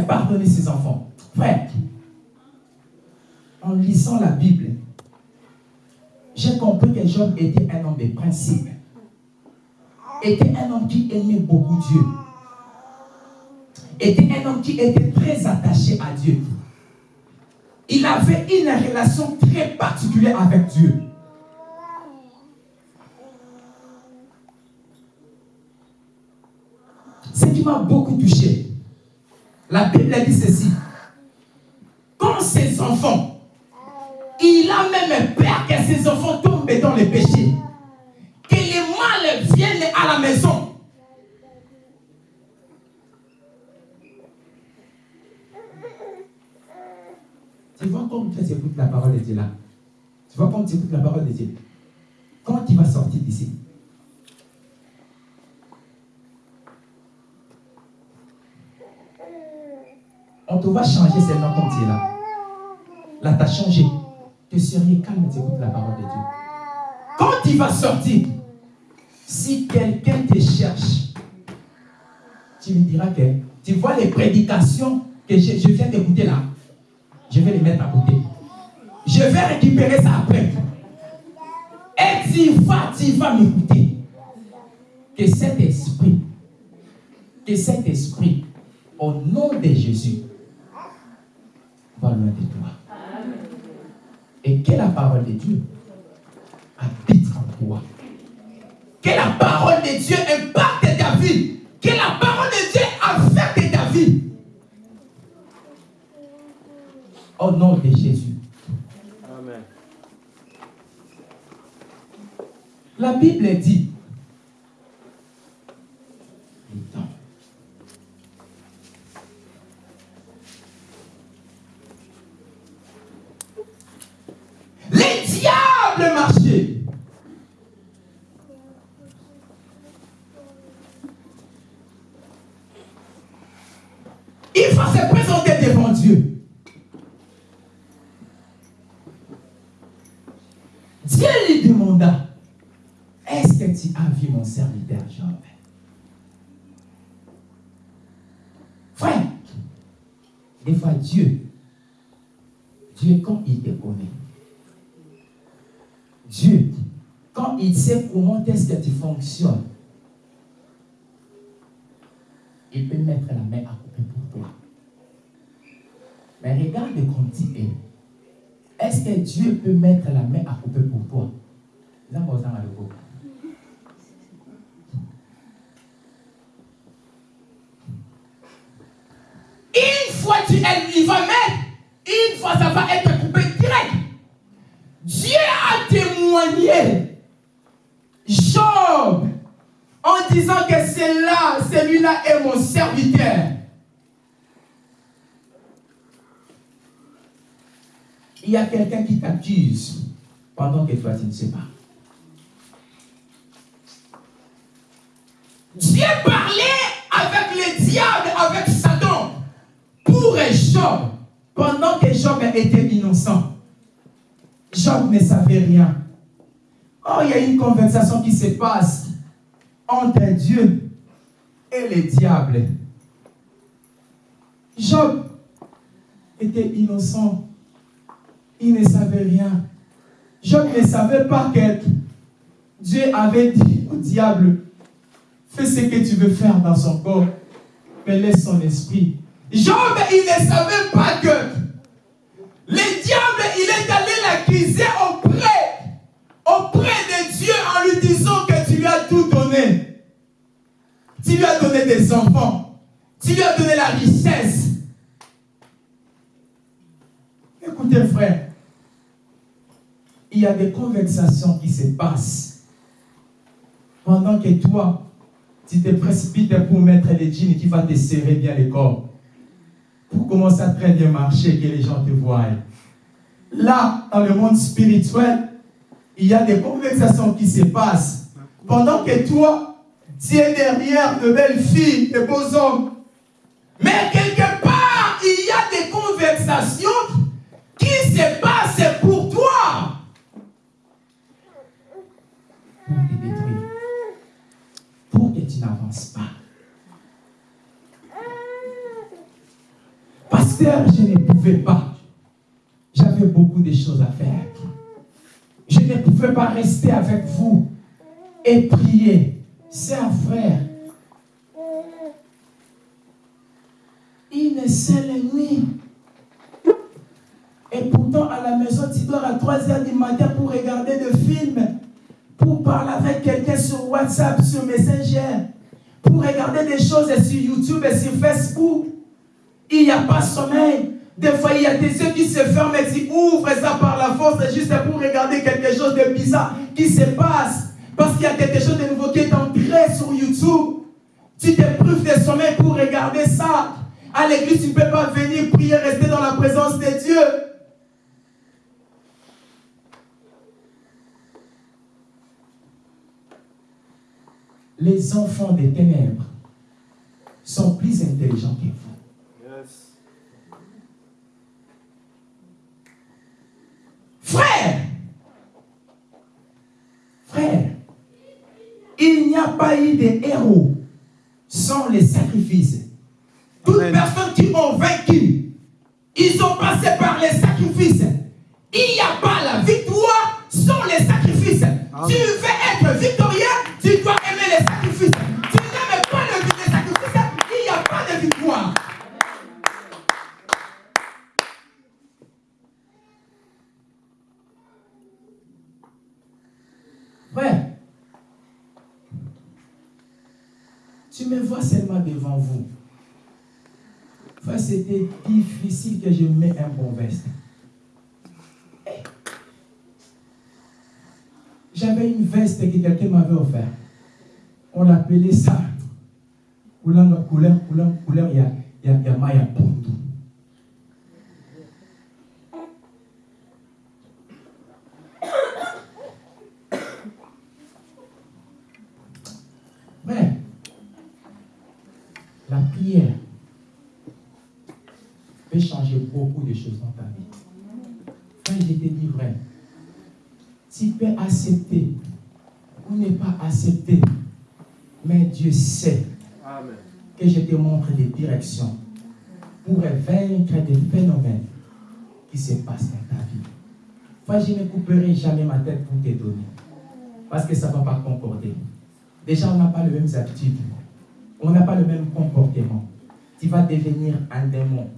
pardonner ses enfants. Frère, en lisant la Bible, j'ai compris que Job était un homme de principe. Était un homme qui aimait beaucoup Dieu. Était un homme qui était très attaché à Dieu. Il avait une relation très particulière avec Dieu. Ce qui m'a beaucoup touché, la Bible dit ceci. Quand ses enfants, il a même peur que ses enfants tombent dans le péché, que les mal viennent à la maison. Tu vois comme tu écoutes la parole de Dieu là? Tu vois comme tu écoutes la parole de Dieu? Quand tu vas sortir d'ici, on te va changer seulement comme tu es là. Là, tu as changé. Tu serais calme, tu écoutes la parole de Dieu. Quand tu vas sortir, si quelqu'un te cherche, tu lui diras que tu vois les prédications que je, je viens d'écouter là, je vais les mettre à côté. Je vais récupérer ça après. Et tu vas, tu vas m'écouter. Que cet esprit, que cet esprit, au nom de Jésus, de toi. Et que la parole de Dieu? Habite en toi. Que la parole de Dieu? Impacte ta vie. Que la parole de Dieu? Affecte ta vie. Au nom de Jésus. Amen. La Bible dit, Attends. Les diables marchaient. Il va se présenter devant Dieu. Dieu lui demanda, est-ce que tu as vu mon serviteur Job Frère, des fois Dieu, Dieu quand il te connaît, Dieu, quand il sait comment est-ce que tu fonctionnes, il peut mettre la main à côté pour toi. Mais regarde comme tu es. Est-ce que Dieu peut mettre la main à couper pour toi? Une fois tu es, il va mettre, une fois ça va être coupé direct. Dieu a témoigné Job en disant que c'est là, celui-là est mon serviteur. Il y a quelqu'un qui t'accuse pendant que toi tu ne sais pas. Dieu parlait avec le diable, avec Satan, pour Job, pendant que Job était innocent. Job ne savait rien. Oh, il y a une conversation qui se passe entre Dieu et le diable. Job était innocent. Il ne savait rien. Job ne savait pas que Dieu avait dit au diable, fais ce que tu veux faire dans son corps, mais laisse son esprit. Job, il ne savait pas que le diable, il est allé l'accuser auprès, auprès de Dieu en lui disant que tu lui as tout donné. Tu lui as donné des enfants. Tu lui as donné la richesse. Écoutez, frère, il y a des conversations qui se passent pendant que toi, tu te précipites pour mettre les jeans qui va te serrer bien le corps. Pour commencer à très bien marcher, que les gens te voient. Là, dans le monde spirituel, il y a des conversations qui se passent pendant que toi, tu es derrière de belles filles, de beaux hommes. Mais quelque part, il y a des conversations qui se passent pour toi. Pour te détruire. Pour que tu n'avances pas. Je ne pouvais pas. J'avais beaucoup de choses à faire. Je ne pouvais pas rester avec vous et prier. C'est un frère. Une seule nuit. Et pourtant, à la maison, tu dors à 3 heures du matin pour regarder des films, pour parler avec quelqu'un sur WhatsApp, sur Messenger, pour regarder des choses sur YouTube et sur Facebook. Il n'y a pas sommeil. Des fois, il y a des yeux qui se ferment et tu ouvres ça par la force juste pour regarder quelque chose de bizarre qui se passe. Parce qu'il y a quelque chose de nouveau qui est entré sur YouTube. Tu te prives de sommeil pour regarder ça. À l'église, tu ne peux pas venir prier, rester dans la présence de Dieu. Les enfants des ténèbres sont plus intelligents que vous. Yes. Frère, frère, il n'y a pas eu de héros sans les sacrifices. Toutes Amen. personnes qui ont vaincu, ils ont passé par c'était difficile que je mette un bon veste. J'avais une veste que quelqu'un m'avait offert. On l'appelait ça. Couleur, couleur, couleur, couleur, il y a, il y a, il y a Maya Pondu. Frère, la prière peut changer beaucoup de choses dans ta vie. Frère, je te dis vrai. Tu peux accepter ou ne pas accepter, mais Dieu sait Amen. que je te montre des directions pour vaincre des phénomènes qui se passent dans ta vie. Frère, je ne couperai jamais ma tête pour te donner. Parce que ça ne va pas concorder. Déjà, on n'a pas les mêmes habitudes. On n'a pas le même comportement. Tu vas devenir un démon.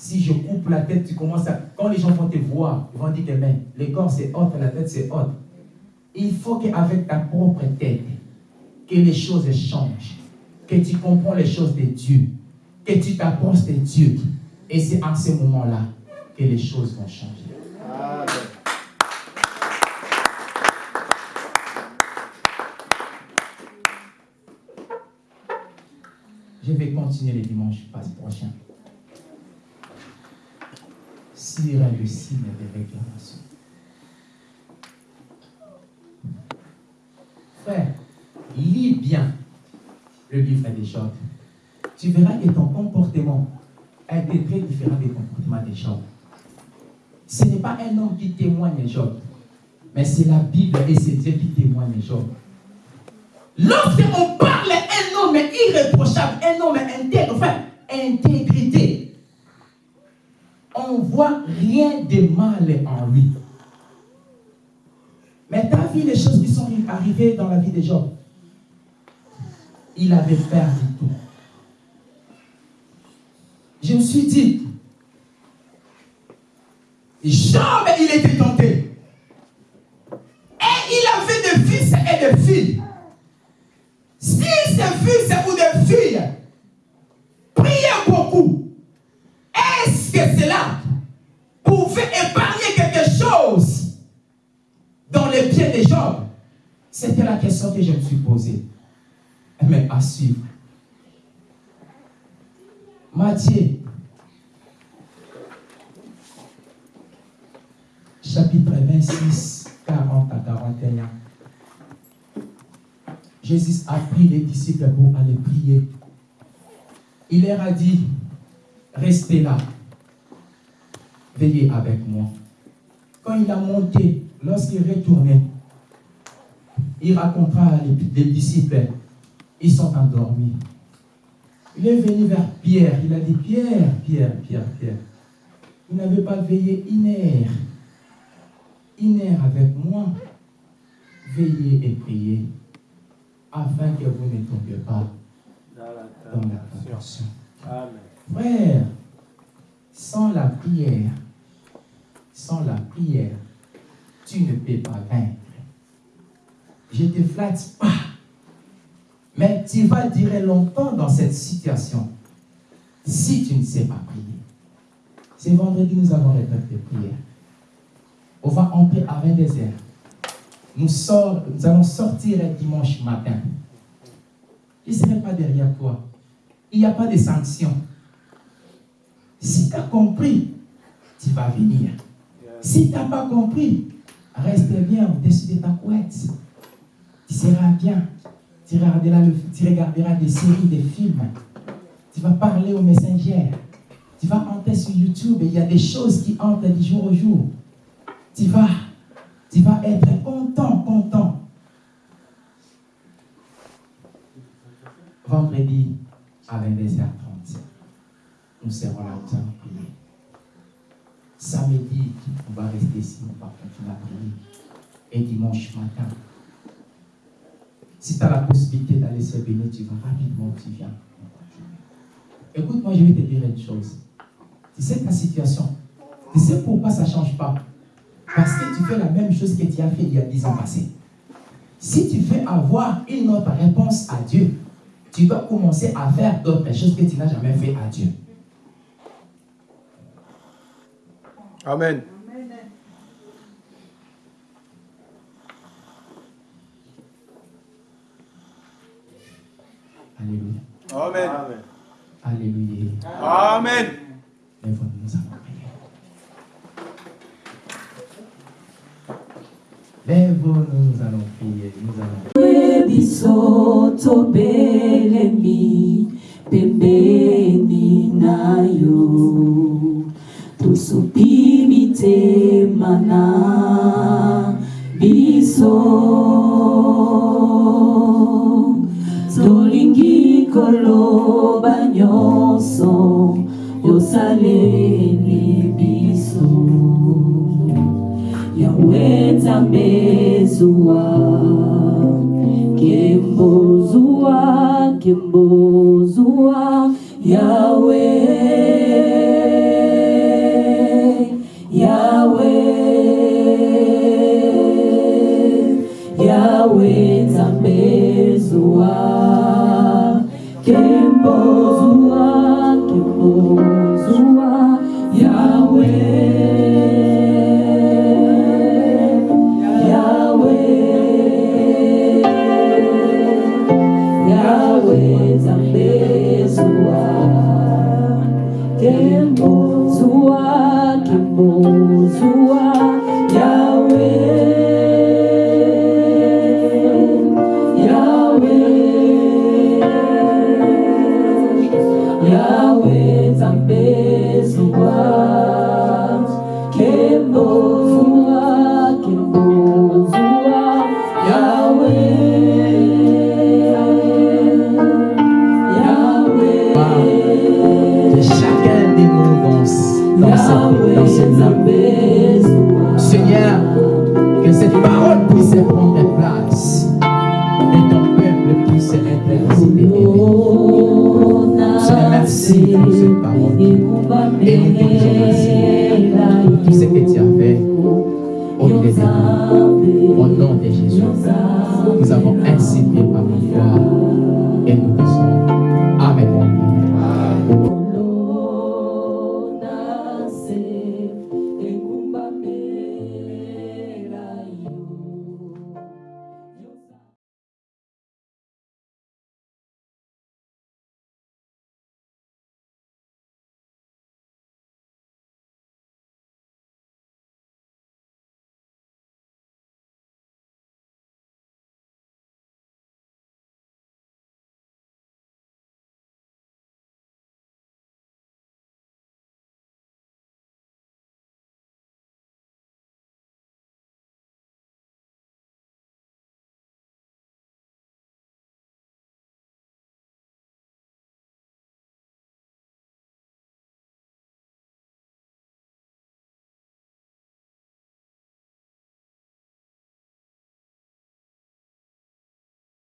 Si je coupe la tête, tu commences à. Quand les gens vont te voir, ils vont dire que mais, le corps c'est haute, la tête c'est haute. Il faut qu'avec ta propre tête, que les choses changent, que tu comprends les choses de Dieu, que tu t'approches de Dieu. Et c'est en ce moment-là que les choses vont changer. Je vais continuer le dimanche prochain. Le signe de réclamation. Frère, lis bien le livre des Job. Tu verras que ton comportement a été très différent du comportement des Job. Ce n'est pas un homme qui témoigne Job, mais c'est la Bible et c'est Dieu qui témoigne Job. Lorsqu'on parle un homme irréprochable, un homme intègre, enfin, intégrité, on voit rien de mal en lui. Mais tu as vu les choses qui sont arrivées dans la vie de Job. Il avait perdu tout. Je me suis dit, Job, il était tenté. Et il avait des fils et des filles. Si ces fils ou des filles priaient beaucoup, est-ce que cela épargner quelque chose dans les pieds de Job C'était la question que je me suis posée. Mais à suivre. Matthieu, chapitre 26, 40 à 41. Jésus a pris les disciples pour aller prier. Il leur a dit, restez là, veillez avec moi. Quand il a monté, lorsqu'il retournait, il racontera les, les disciples, ils sont endormis. Il est venu vers Pierre, il a dit, Pierre, Pierre, Pierre, Pierre, vous n'avez pas veillé une heure avec moi, veillez et priez afin que vous ne tombiez pas dans la tentation. Frère, sans la prière, sans la prière, tu ne peux pas vaincre. Je te flatte pas. Mais tu vas durer longtemps dans cette situation si tu ne sais pas prier. C'est vendredi, nous avons les de prière. On va entrer à 22 heures nous, sort, nous allons sortir le dimanche matin. Je ne serai pas derrière toi. Il n'y a pas de sanction. Si tu as compris, tu vas venir. Si tu n'as pas compris, reste bien au-dessus de ta couette. Tu seras bien. Tu regarderas, des séries, des films. Tu vas parler aux messengers. Tu vas entrer sur YouTube et il y a des choses qui entrent du jour au jour. Tu vas tu vas être content, content. Vendredi à 22h30, nous serons là, allons prier. Samedi, on va rester ici, on va continuer à prier. Et dimanche matin, si tu as la possibilité d'aller se bénir, tu vas rapidement, tu viens. Écoute-moi, je vais te dire une chose. Tu sais ta situation. Tu sais pourquoi ça ne change pas. Parce que tu fais la même chose que tu as fait il y a dix ans passés. Si tu veux avoir une autre réponse à Dieu, tu dois commencer à faire d'autres choses que tu n'as jamais fait à Dieu. Amen. Alléluia. Amen. Alléluia. Amen. Mais vous nous allons prier. Lève-nous, nous allons prier. Nous allons biso tobelemi pembeni na yo tosupi mitema na biso. Tolingi koloba nyonso yosaleli biso. Yawe nzambe zuwa kembo zuwa kembo zuwa yawe Yahweh tambezua, que